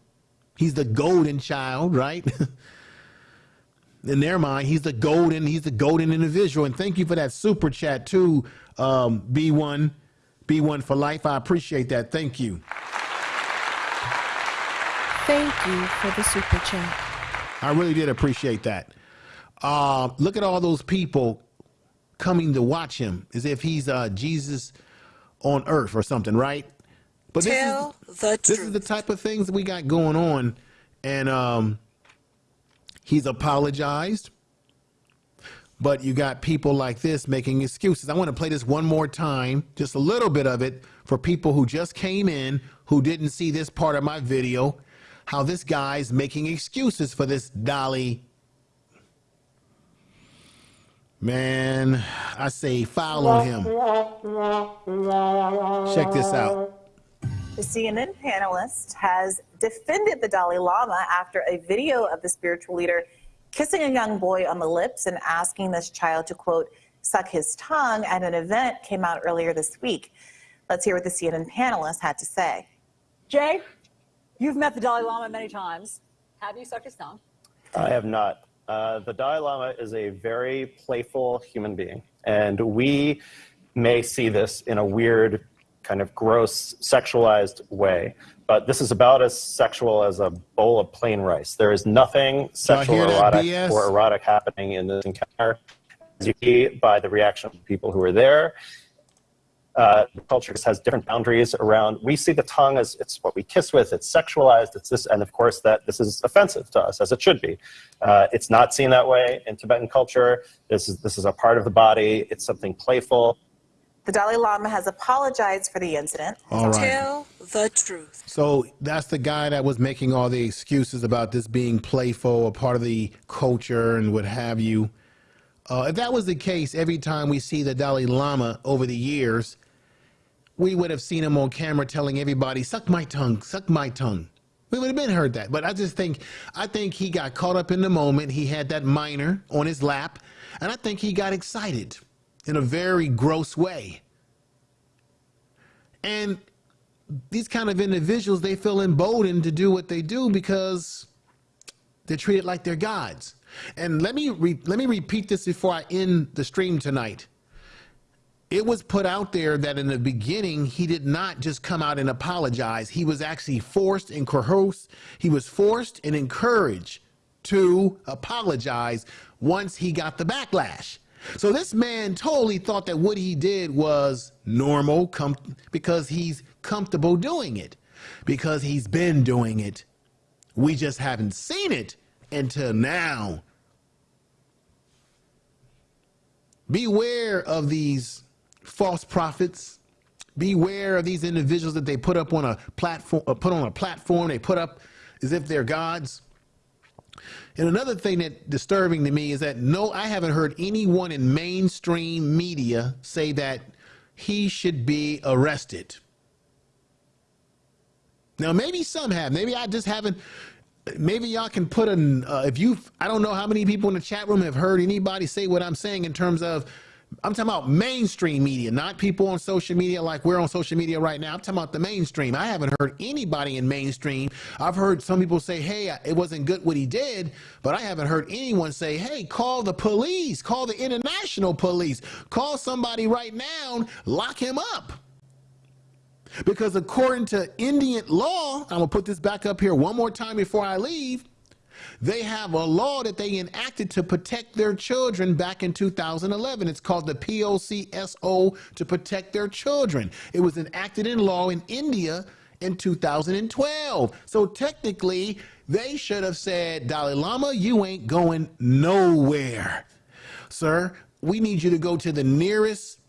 He's the golden child right? In their mind he's the golden he's the golden individual. And thank you for that super chat too um, b1 b1 for life. I appreciate that. Thank you Thank you for the super chat. I really did appreciate that. Uh, look at all those people coming to watch him as if he's uh, Jesus on earth or something, right? But Tell this is, the this is the type of things we got going on. And um, he's apologized. But you got people like this making excuses. I want to play this one more time, just a little bit of it, for people who just came in who didn't see this part of my video. How this guy's making excuses for this Dolly. Man, I say foul on him. Check this out. The CNN panelist has defended the Dalai Lama after a video of the spiritual leader kissing a young boy on the lips and asking this child to, quote, suck his tongue at an event came out earlier this week. Let's hear what the CNN panelist had to say. Jay, you've met the Dalai Lama many times. Have you sucked his tongue? I have not. Uh, the Dalai Lama is a very playful human being, and we may see this in a weird, kind of gross, sexualized way. But this is about as sexual as a bowl of plain rice. There is nothing sexual or erotic, BS? or erotic happening in this encounter. As you see by the reaction of the people who are there, uh, the culture has different boundaries around. We see the tongue as it's what we kiss with. It's sexualized. It's this, and of course that this is offensive to us, as it should be. Uh, it's not seen that way in Tibetan culture. This is this is a part of the body. It's something playful. The Dalai Lama has apologized for the incident. All right. Tell the truth. So that's the guy that was making all the excuses about this being playful, a part of the culture, and what have you. Uh, if that was the case, every time we see the Dalai Lama over the years, we would have seen him on camera telling everybody, "Suck my tongue, suck my tongue." We would have been heard that. But I just think, I think he got caught up in the moment. He had that minor on his lap, and I think he got excited in a very gross way. And these kind of individuals, they feel emboldened to do what they do because they're treated like they're gods. And let me let me repeat this before I end the stream tonight. It was put out there that in the beginning he did not just come out and apologize. He was actually forced and coerced. He was forced and encouraged to apologize once he got the backlash. So this man totally thought that what he did was normal because he's comfortable doing it, because he's been doing it. We just haven't seen it until now. Beware of these false prophets. Beware of these individuals that they put up on a platform, uh, put on a platform. They put up as if they're gods. And another thing that disturbing to me is that no, I haven't heard anyone in mainstream media say that he should be arrested. Now, maybe some have. Maybe I just haven't. Maybe y'all can put an. Uh, if you, I don't know how many people in the chat room have heard anybody say what I'm saying in terms of. I'm talking about mainstream media, not people on social media like we're on social media right now. I'm talking about the mainstream. I haven't heard anybody in mainstream. I've heard some people say, hey, it wasn't good what he did, but I haven't heard anyone say, hey, call the police, call the international police, call somebody right now, lock him up. Because according to Indian law, I'm gonna put this back up here one more time before I leave. They have a law that they enacted to protect their children back in 2011. It's called the POCSO to protect their children. It was enacted in law in India in 2012. So technically, they should have said, Dalai Lama, you ain't going nowhere. Sir, we need you to go to the nearest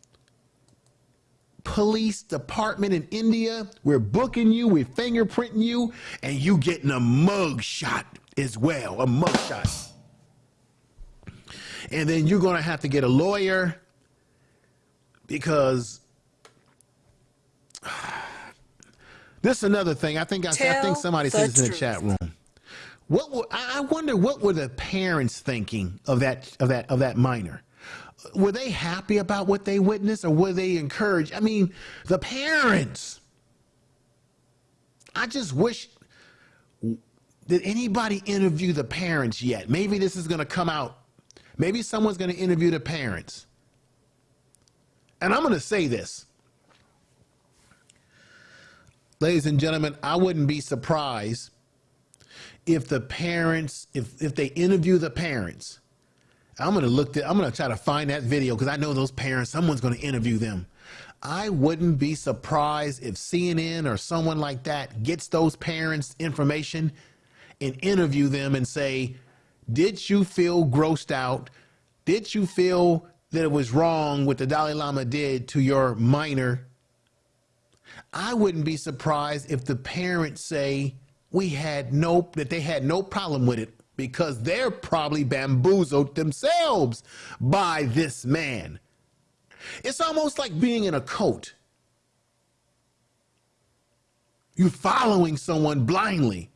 police department in India. We're booking you, we're fingerprinting you, and you getting a mug shot as well, a mug shot. And then you're going to have to get a lawyer because this is another thing. I think I, I think somebody said this in the chat room. What were, I I wonder what were the parents thinking of that of that of that minor? Were they happy about what they witnessed, or were they encouraged? I mean, the parents. I just wish. Did anybody interview the parents yet? Maybe this is going to come out. Maybe someone's going to interview the parents. And I'm going to say this. Ladies and gentlemen, I wouldn't be surprised if the parents, if, if they interview the parents, I'm gonna look. Th- I'm gonna try to find that video because I know those parents. Someone's gonna interview them. I wouldn't be surprised if CNN or someone like that gets those parents' information and interview them and say, "Did you feel grossed out? Did you feel that it was wrong what the Dalai Lama did to your minor?" I wouldn't be surprised if the parents say we had no that they had no problem with it because they're probably bamboozled themselves by this man. It's almost like being in a cult. You're following someone blindly.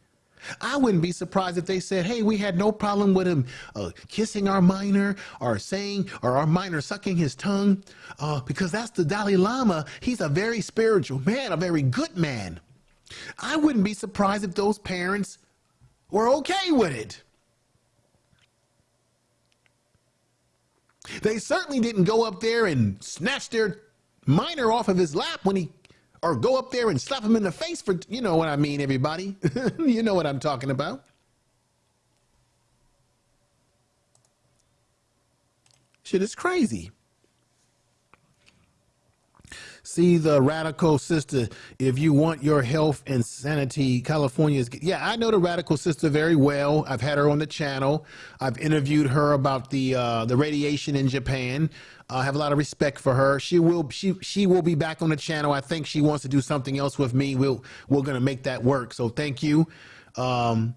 I wouldn't be surprised if they said, hey, we had no problem with him uh, kissing our minor or saying, or our minor sucking his tongue, uh, because that's the Dalai Lama. He's a very spiritual man, a very good man. I wouldn't be surprised if those parents were okay with it. They certainly didn't go up there and snatch their minor off of his lap when he, or go up there and slap him in the face for, you know what I mean, everybody. you know what I'm talking about. Shit is crazy. See the radical sister. If you want your health and sanity, California's. Yeah, I know the radical sister very well. I've had her on the channel. I've interviewed her about the uh, the radiation in Japan. I have a lot of respect for her. She will she she will be back on the channel. I think she wants to do something else with me. We'll we're gonna make that work. So thank you. Um,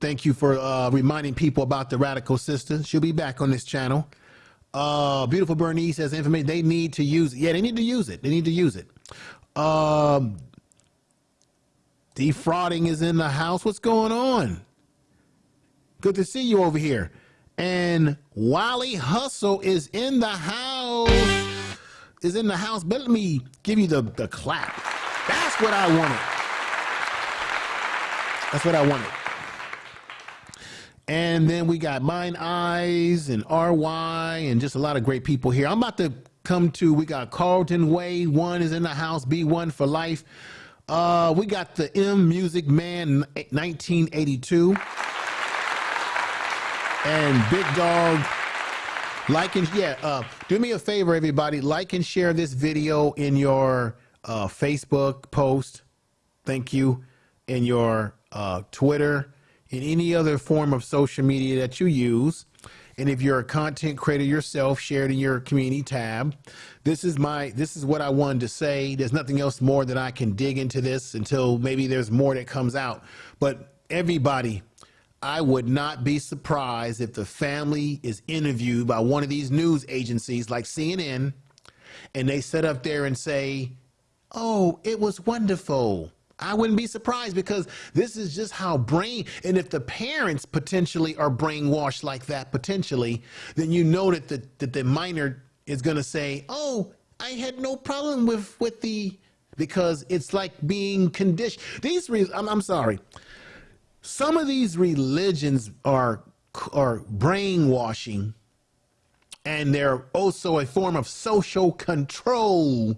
thank you for uh, reminding people about the radical sister. She'll be back on this channel. Uh, beautiful Bernice has information. They need to use it. Yeah, they need to use it. They need to use it. Um, defrauding is in the house. What's going on? Good to see you over here. And Wally Hustle is in the house. Is in the house. But let me give you the, the clap. That's what I wanted. That's what I wanted. And then we got Mine Eyes and RY and just a lot of great people here. I'm about to come to. We got Carlton Way. One is in the house. B1 for life. Uh, we got the M Music Man 1982. And Big Dog. Like and yeah, uh, do me a favor, everybody. Like and share this video in your uh, Facebook post. Thank you. In your uh, Twitter, in any other form of social media that you use. And if you're a content creator yourself, share it in your community tab. This is my this is what I wanted to say. There's nothing else more that I can dig into this until maybe there's more that comes out. But everybody, I would not be surprised if the family is interviewed by one of these news agencies like CNN and they sit up there and say, Oh, it was wonderful. I wouldn't be surprised because this is just how brain, and if the parents potentially are brainwashed like that, potentially, then you know that the, that the minor is going to say, Oh, I had no problem with, with the, because it's like being conditioned. These, re- I'm, I'm sorry. Some of these religions are, are brainwashing and they're also a form of social control.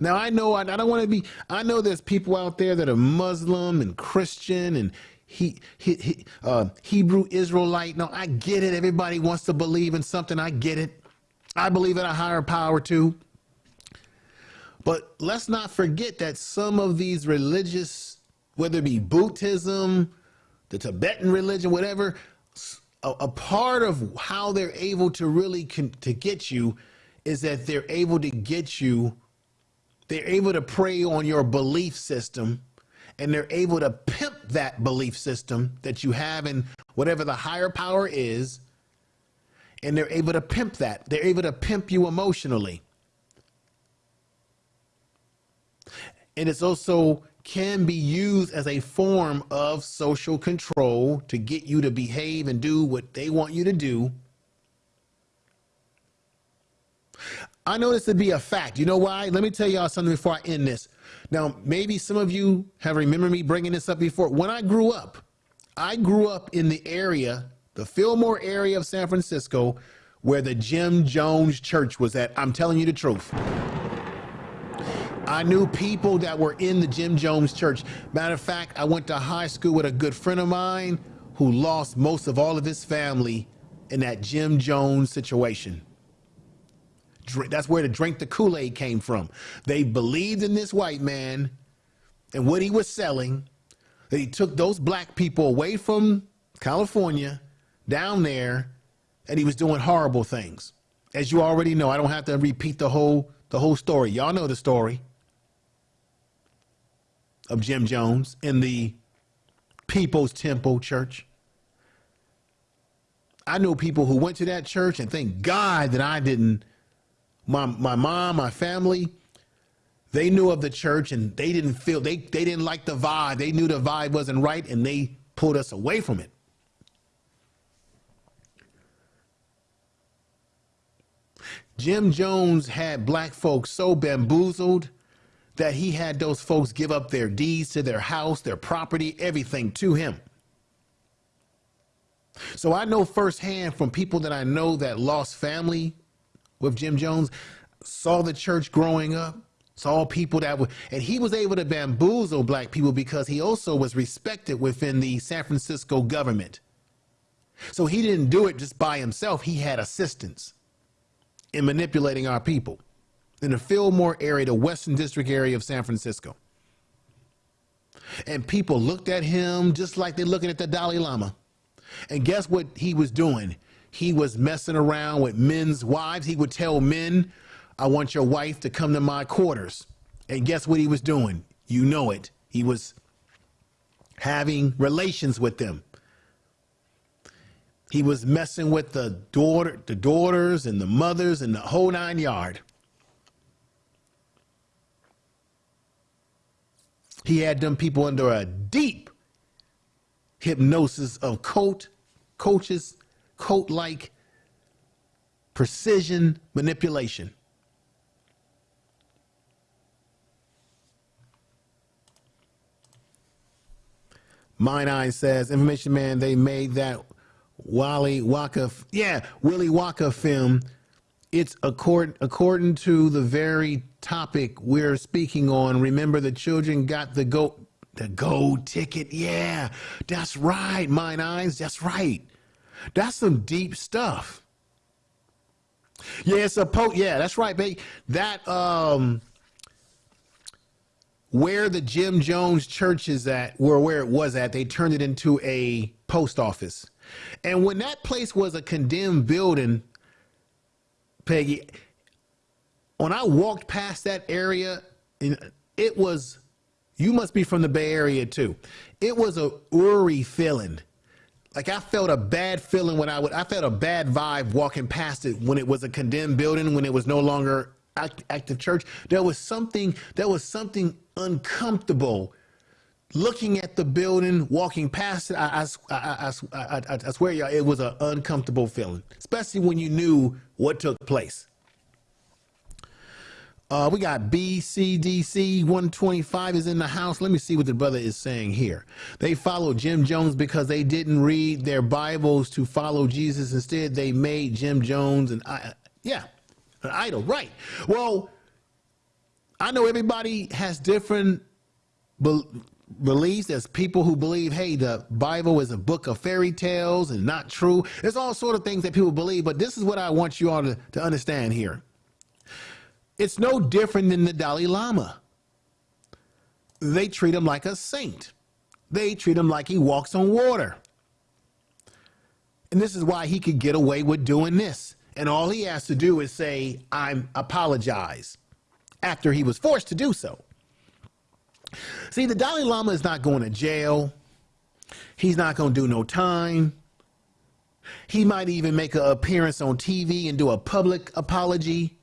Now I know I, I don't want to be. I know there's people out there that are Muslim and Christian and he, he, he uh, Hebrew Israelite. No, I get it. Everybody wants to believe in something. I get it. I believe in a higher power too. But let's not forget that some of these religious, whether it be Buddhism, the Tibetan religion, whatever, a, a part of how they're able to really to get you is that they're able to get you they're able to prey on your belief system and they're able to pimp that belief system that you have in whatever the higher power is and they're able to pimp that they're able to pimp you emotionally and it's also can be used as a form of social control to get you to behave and do what they want you to do. I know this to be a fact. You know why? Let me tell y'all something before I end this. Now, maybe some of you have remembered me bringing this up before. When I grew up, I grew up in the area, the Fillmore area of San Francisco, where the Jim Jones Church was at. I'm telling you the truth. I knew people that were in the Jim Jones Church. Matter of fact, I went to high school with a good friend of mine who lost most of all of his family in that Jim Jones situation. That's where the drink the Kool Aid came from. They believed in this white man and what he was selling, that he took those black people away from California down there, and he was doing horrible things. As you already know, I don't have to repeat the whole the whole story. Y'all know the story of Jim Jones in the People's Temple Church. I know people who went to that church and thank God that I didn't. My my mom, my family, they knew of the church and they didn't feel they they didn't like the vibe. They knew the vibe wasn't right and they pulled us away from it. Jim Jones had black folks so bamboozled that he had those folks give up their deeds to their house, their property, everything to him. So I know firsthand from people that I know that lost family with Jim Jones, saw the church growing up, saw people that were, and he was able to bamboozle black people because he also was respected within the San Francisco government. So he didn't do it just by himself, he had assistance in manipulating our people in the Fillmore area, the Western Addition area of San Francisco. And people looked at him just like they're looking at the Dalai Lama. And guess what he was doing? He was messing around with men's wives. He would tell men, I want your wife to come to my quarters. And guess what he was doing? You know it. He was having relations with them. He was messing with the daughter, the daughters and the mothers and the whole nine yard. He had them people under a deep hypnosis of coat, coaches, coat like precision manipulation. Mine Eye says, Information Man, they made that Wally Waka, yeah, Willy Wonka film it's according according to the very topic we're speaking on. Remember, the children got the go the gold ticket. Yeah, that's right, mine eyes. That's right. That's some deep stuff. Yeah, it's a po. Yeah, that's right, baby. That um, where the Jim Jones church is at, or where it was at, they turned it into a post office. And when that place was a condemned building, Peggy, when I walked past that area, it was, you must be from the Bay Area too. It was a eerie feeling. Like I felt a bad feeling when I would, I felt a bad vibe walking past it when it was a condemned building, when it was no longer act, active church. There was something, there was something uncomfortable looking at the building, walking past it, I, I, I, I, I swear, y'all, it was an uncomfortable feeling, especially when you knew what took place. Uh, we got BCDC 125 is in the house. Let me see what the brother is saying here. They followed Jim Jones because they didn't read their Bibles to follow Jesus. Instead, they made Jim Jones and I, yeah, an idol. Right. Well, I know everybody has different beliefs. There's people who believe, hey, the Bible is a book of fairy tales and not true. There's all sort of things that people believe, but this is what I want you all to, to understand here. It's no different than the Dalai Lama. They treat him like a saint. They treat him like he walks on water. And this is why he could get away with doing this. And all he has to do is say, I'm apologize after he was forced to do so. See, the Dalai Lama is not going to jail. He's not going to do no time. He might even make an appearance on TV and do a public apology.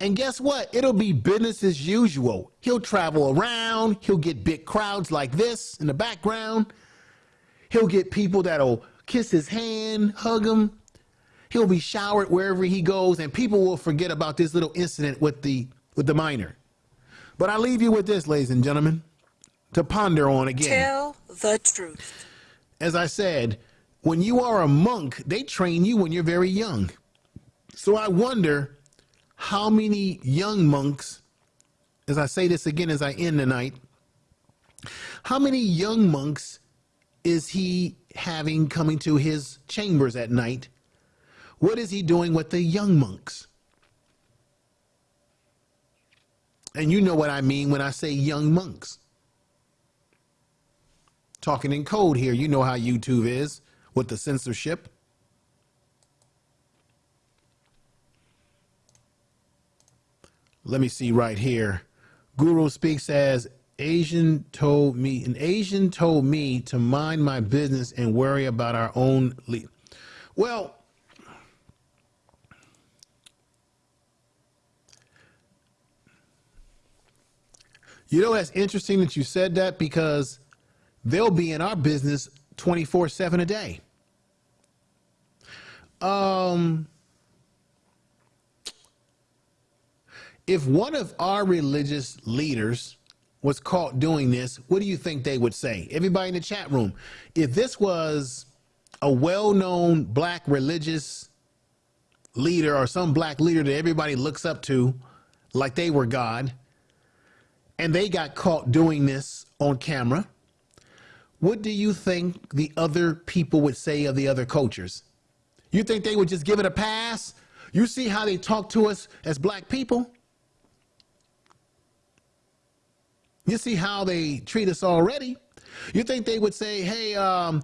And guess what? It'll be business as usual. He'll travel around. He'll get big crowds like this in the background. He'll get people that'll kiss his hand, hug him. He'll be showered wherever he goes, and people will forget about this little incident with the with the minor. But I leave you with this, ladies and gentlemen to ponder on again. Tell the truth. As I said, when you are a monk, they train you when you're very young. So I wonder how many young monks, as I say this again as I end the night, how many young monks is he having coming to his chambers at night? What is he doing with the young monks? And you know what I mean when I say young monks talking in code here. You know how YouTube is with the censorship. Let me see right here. Guru speaks as Asian told me, an Asian told me to mind my business and worry about our own. Le- well, you know, that's interesting that you said that because they'll be in our business 24 7 a day. Um, if one of our religious leaders was caught doing this, what do you think they would say? Everybody in the chat room, if this was a well known black religious leader or some black leader that everybody looks up to, like they were God, and they got caught doing this on camera, what do you think the other people would say of the other cultures? You think they would just give it a pass? You see how they talk to us as black people? You see how they treat us already? You think they would say, hey, um,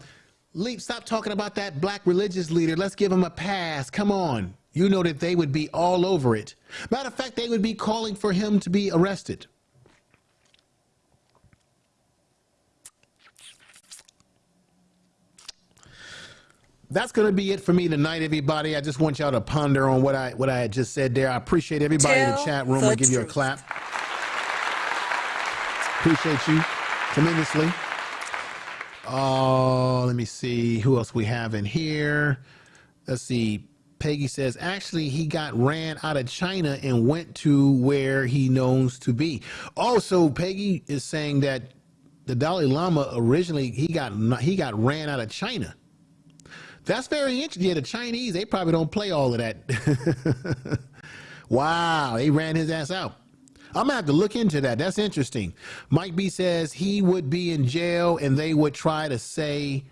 Leap, stop talking about that black religious leader. Let's give him a pass. Come on. You know that they would be all over it. Matter of fact, they would be calling for him to be arrested. that's going to be it for me tonight, everybody. I just want y'all to ponder on what I what I had just said there. I appreciate everybody Tell in the chat room. I'll give you a clap. Appreciate you tremendously. Oh, let me see who else we have in here. Let's see. Peggy says, actually, he got ran out of China and went to where he knows to be. Oh, also, Peggy is saying that the Dalai Lama originally he got he got ran out of China. That's very interesting. Yeah, the Chinese, they probably don't play all of that. Wow, they ran his ass out. I'm gonna have to look into that. That's interesting. Mike B says he would be in jail and they would try to say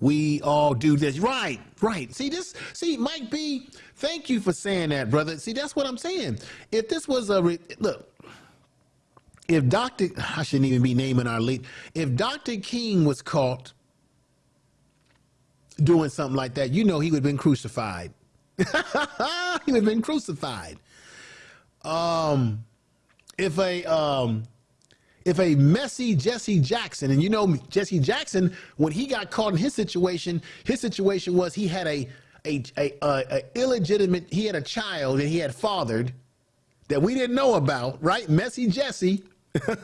we all do this. Right, right. See this? See, Mike B. Thank you for saying that, brother. See, that's what I'm saying. If this was a look, if Dr. I shouldn't even be naming our lead. If Dr. King was caught doing something like that, you know he would have been crucified. he would have been crucified. Um, if a um, if a messy Jesse Jackson, and you know Jesse Jackson, when he got caught in his situation, his situation was he had a a, a, a, illegitimate, he had a child that he had fathered that we didn't know about, right? Messy Jesse. and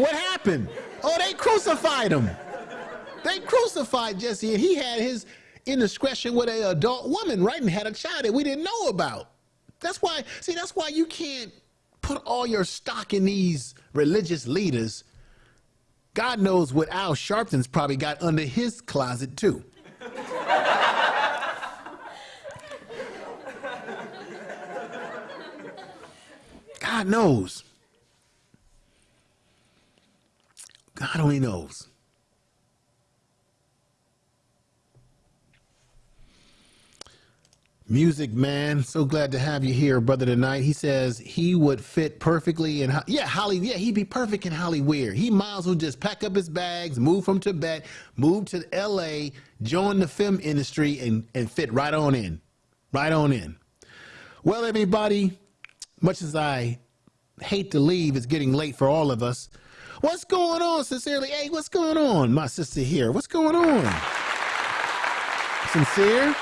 what happened? Oh, they crucified him. They crucified Jesse, and he had his indiscretion with a adult woman, right? And had a child that we didn't know about. That's why, see, that's why you can't put all your stock in these religious leaders. God knows what Al Sharpton's probably got under his closet, too. God knows. God only knows. Music man, so glad to have you here, brother. Tonight, he says he would fit perfectly in. Yeah, Holly. Yeah, he'd be perfect in Hollywood. He might as well just pack up his bags, move from Tibet, move to L.A., join the film industry, and and fit right on in, right on in. Well, everybody, much as I hate to leave, it's getting late for all of us. What's going on, sincerely? Hey, what's going on, my sister here? What's going on? Sincere?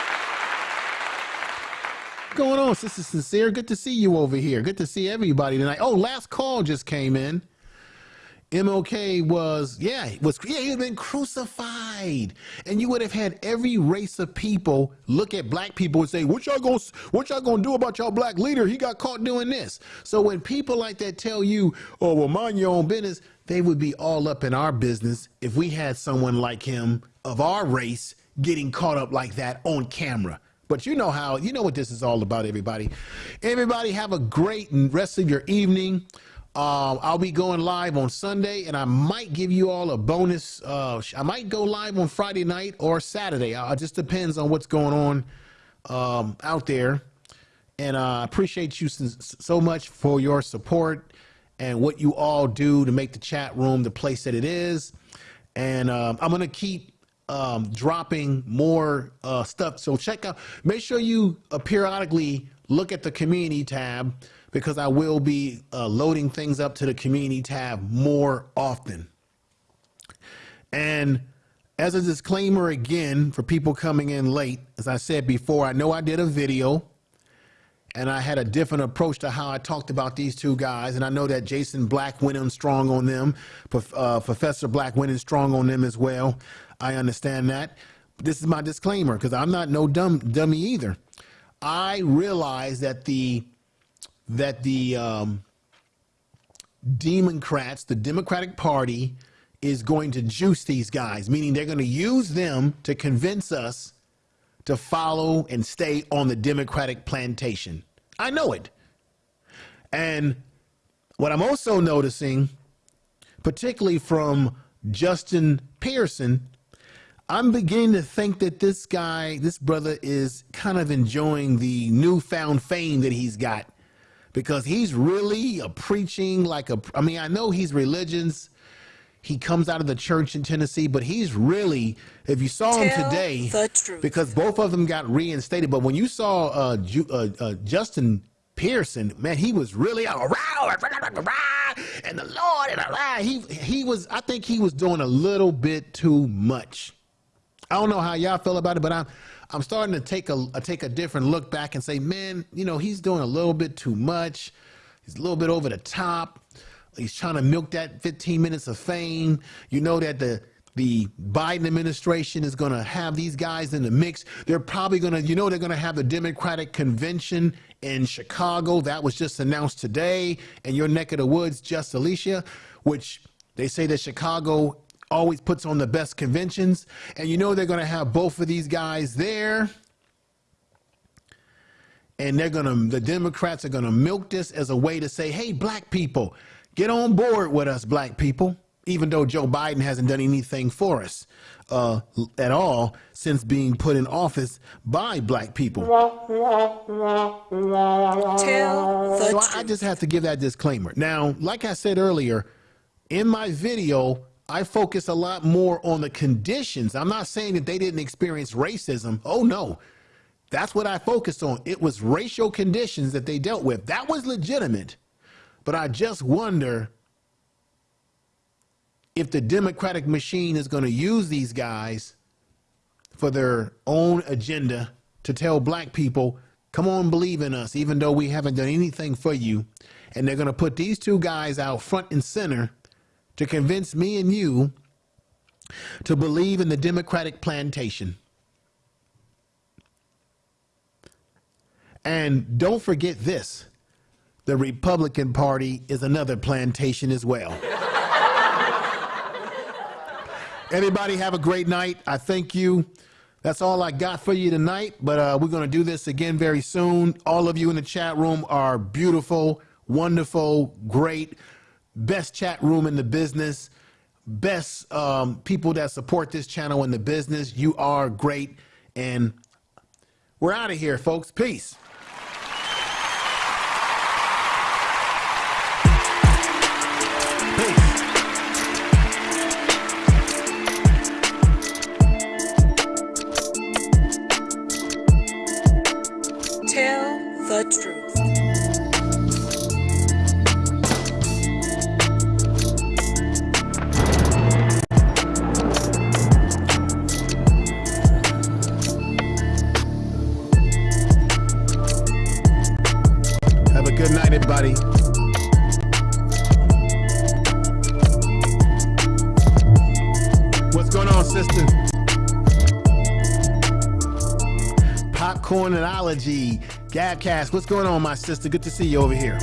Going on, Sister Sincere? Good to see you over here. Good to see everybody tonight. Oh, last call just came in. MLK was, yeah, was yeah, he had been crucified. And you would have had every race of people look at black people and say, What y'all gonna what y'all gonna do about y'all black leader? He got caught doing this. So when people like that tell you, Oh, well, mind your own business, they would be all up in our business if we had someone like him of our race getting caught up like that on camera. But you know how, you know what this is all about, everybody. Everybody have a great rest of your evening. Uh, I'll be going live on Sunday, and I might give you all a bonus. Uh, I might go live on Friday night or Saturday. Uh, it just depends on what's going on um, out there. And uh, I appreciate you so much for your support and what you all do to make the chat room the place that it is. And um, I'm going to keep um, dropping more uh, stuff. So check out, make sure you uh, periodically look at the community tab because I will be uh, loading things up to the community tab more often. And as a disclaimer again, for people coming in late, as I said before, I know I did a video and I had a different approach to how I talked about these two guys. And I know that Jason Black went in strong on them, uh, Professor Black went in strong on them as well. I understand that. But this is my disclaimer because I'm not no dumb dummy either. I realize that the that the um, Democrats, the Democratic Party, is going to juice these guys, meaning they're going to use them to convince us to follow and stay on the Democratic plantation. I know it. And what I'm also noticing, particularly from Justin Pearson, I'm beginning to think that this guy, this brother, is kind of enjoying the newfound fame that he's got because he's really a preaching like a. I mean, I know he's religions. He comes out of the church in Tennessee, but he's really, if you saw him today, because both of them got reinstated. But when you saw uh, Ju- uh, uh, Justin Pearson, man, he was really a and the Lord and he he was. I think he was doing a little bit too much. I don't know how y'all feel about it, but I'm I'm starting to take a, a take a different look back and say, man, you know, he's doing a little bit too much. He's a little bit over the top. He's trying to milk that 15 minutes of fame. You know that the the Biden administration is going to have these guys in the mix. They're probably going to, you know, they're going to have the Democratic convention in Chicago. That was just announced today in your neck of the woods, just Alicia, which they say that Chicago always puts on the best conventions. And you know they're going to have both of these guys there. and they're gonna the Democrats are gonna milk this as a way to say, hey, black people, get on board with us, black people. Even though Joe Biden hasn't done anything for us uh, at all since being put in office by black people. Tell So I. I just have to give that disclaimer. Now, like I said earlier, in my video, I focus a lot more on the conditions. I'm not saying that they didn't experience racism. Oh, no. That's what I focused on. It was racial conditions that they dealt with. That was legitimate. But I just wonder if the Democratic machine is going to use these guys for their own agenda to tell black people, come on, believe in us, even though we haven't done anything for you. And they're going to put these two guys out front and center to convince me and you to believe in the Democratic plantation. And don't forget this the Republican Party is another plantation as well. Everybody have a great night. I thank you. That's all I got for you tonight, but uh, we're going to do this again very soon. All of you in the chat room are beautiful, wonderful, great, best chat room in the business, best um, people that support this channel in the business. You are great, and we're out of here, folks. Peace. Peace. Going on. Popcornology, Gabcast. What's going on, my sister? Good to see you over here.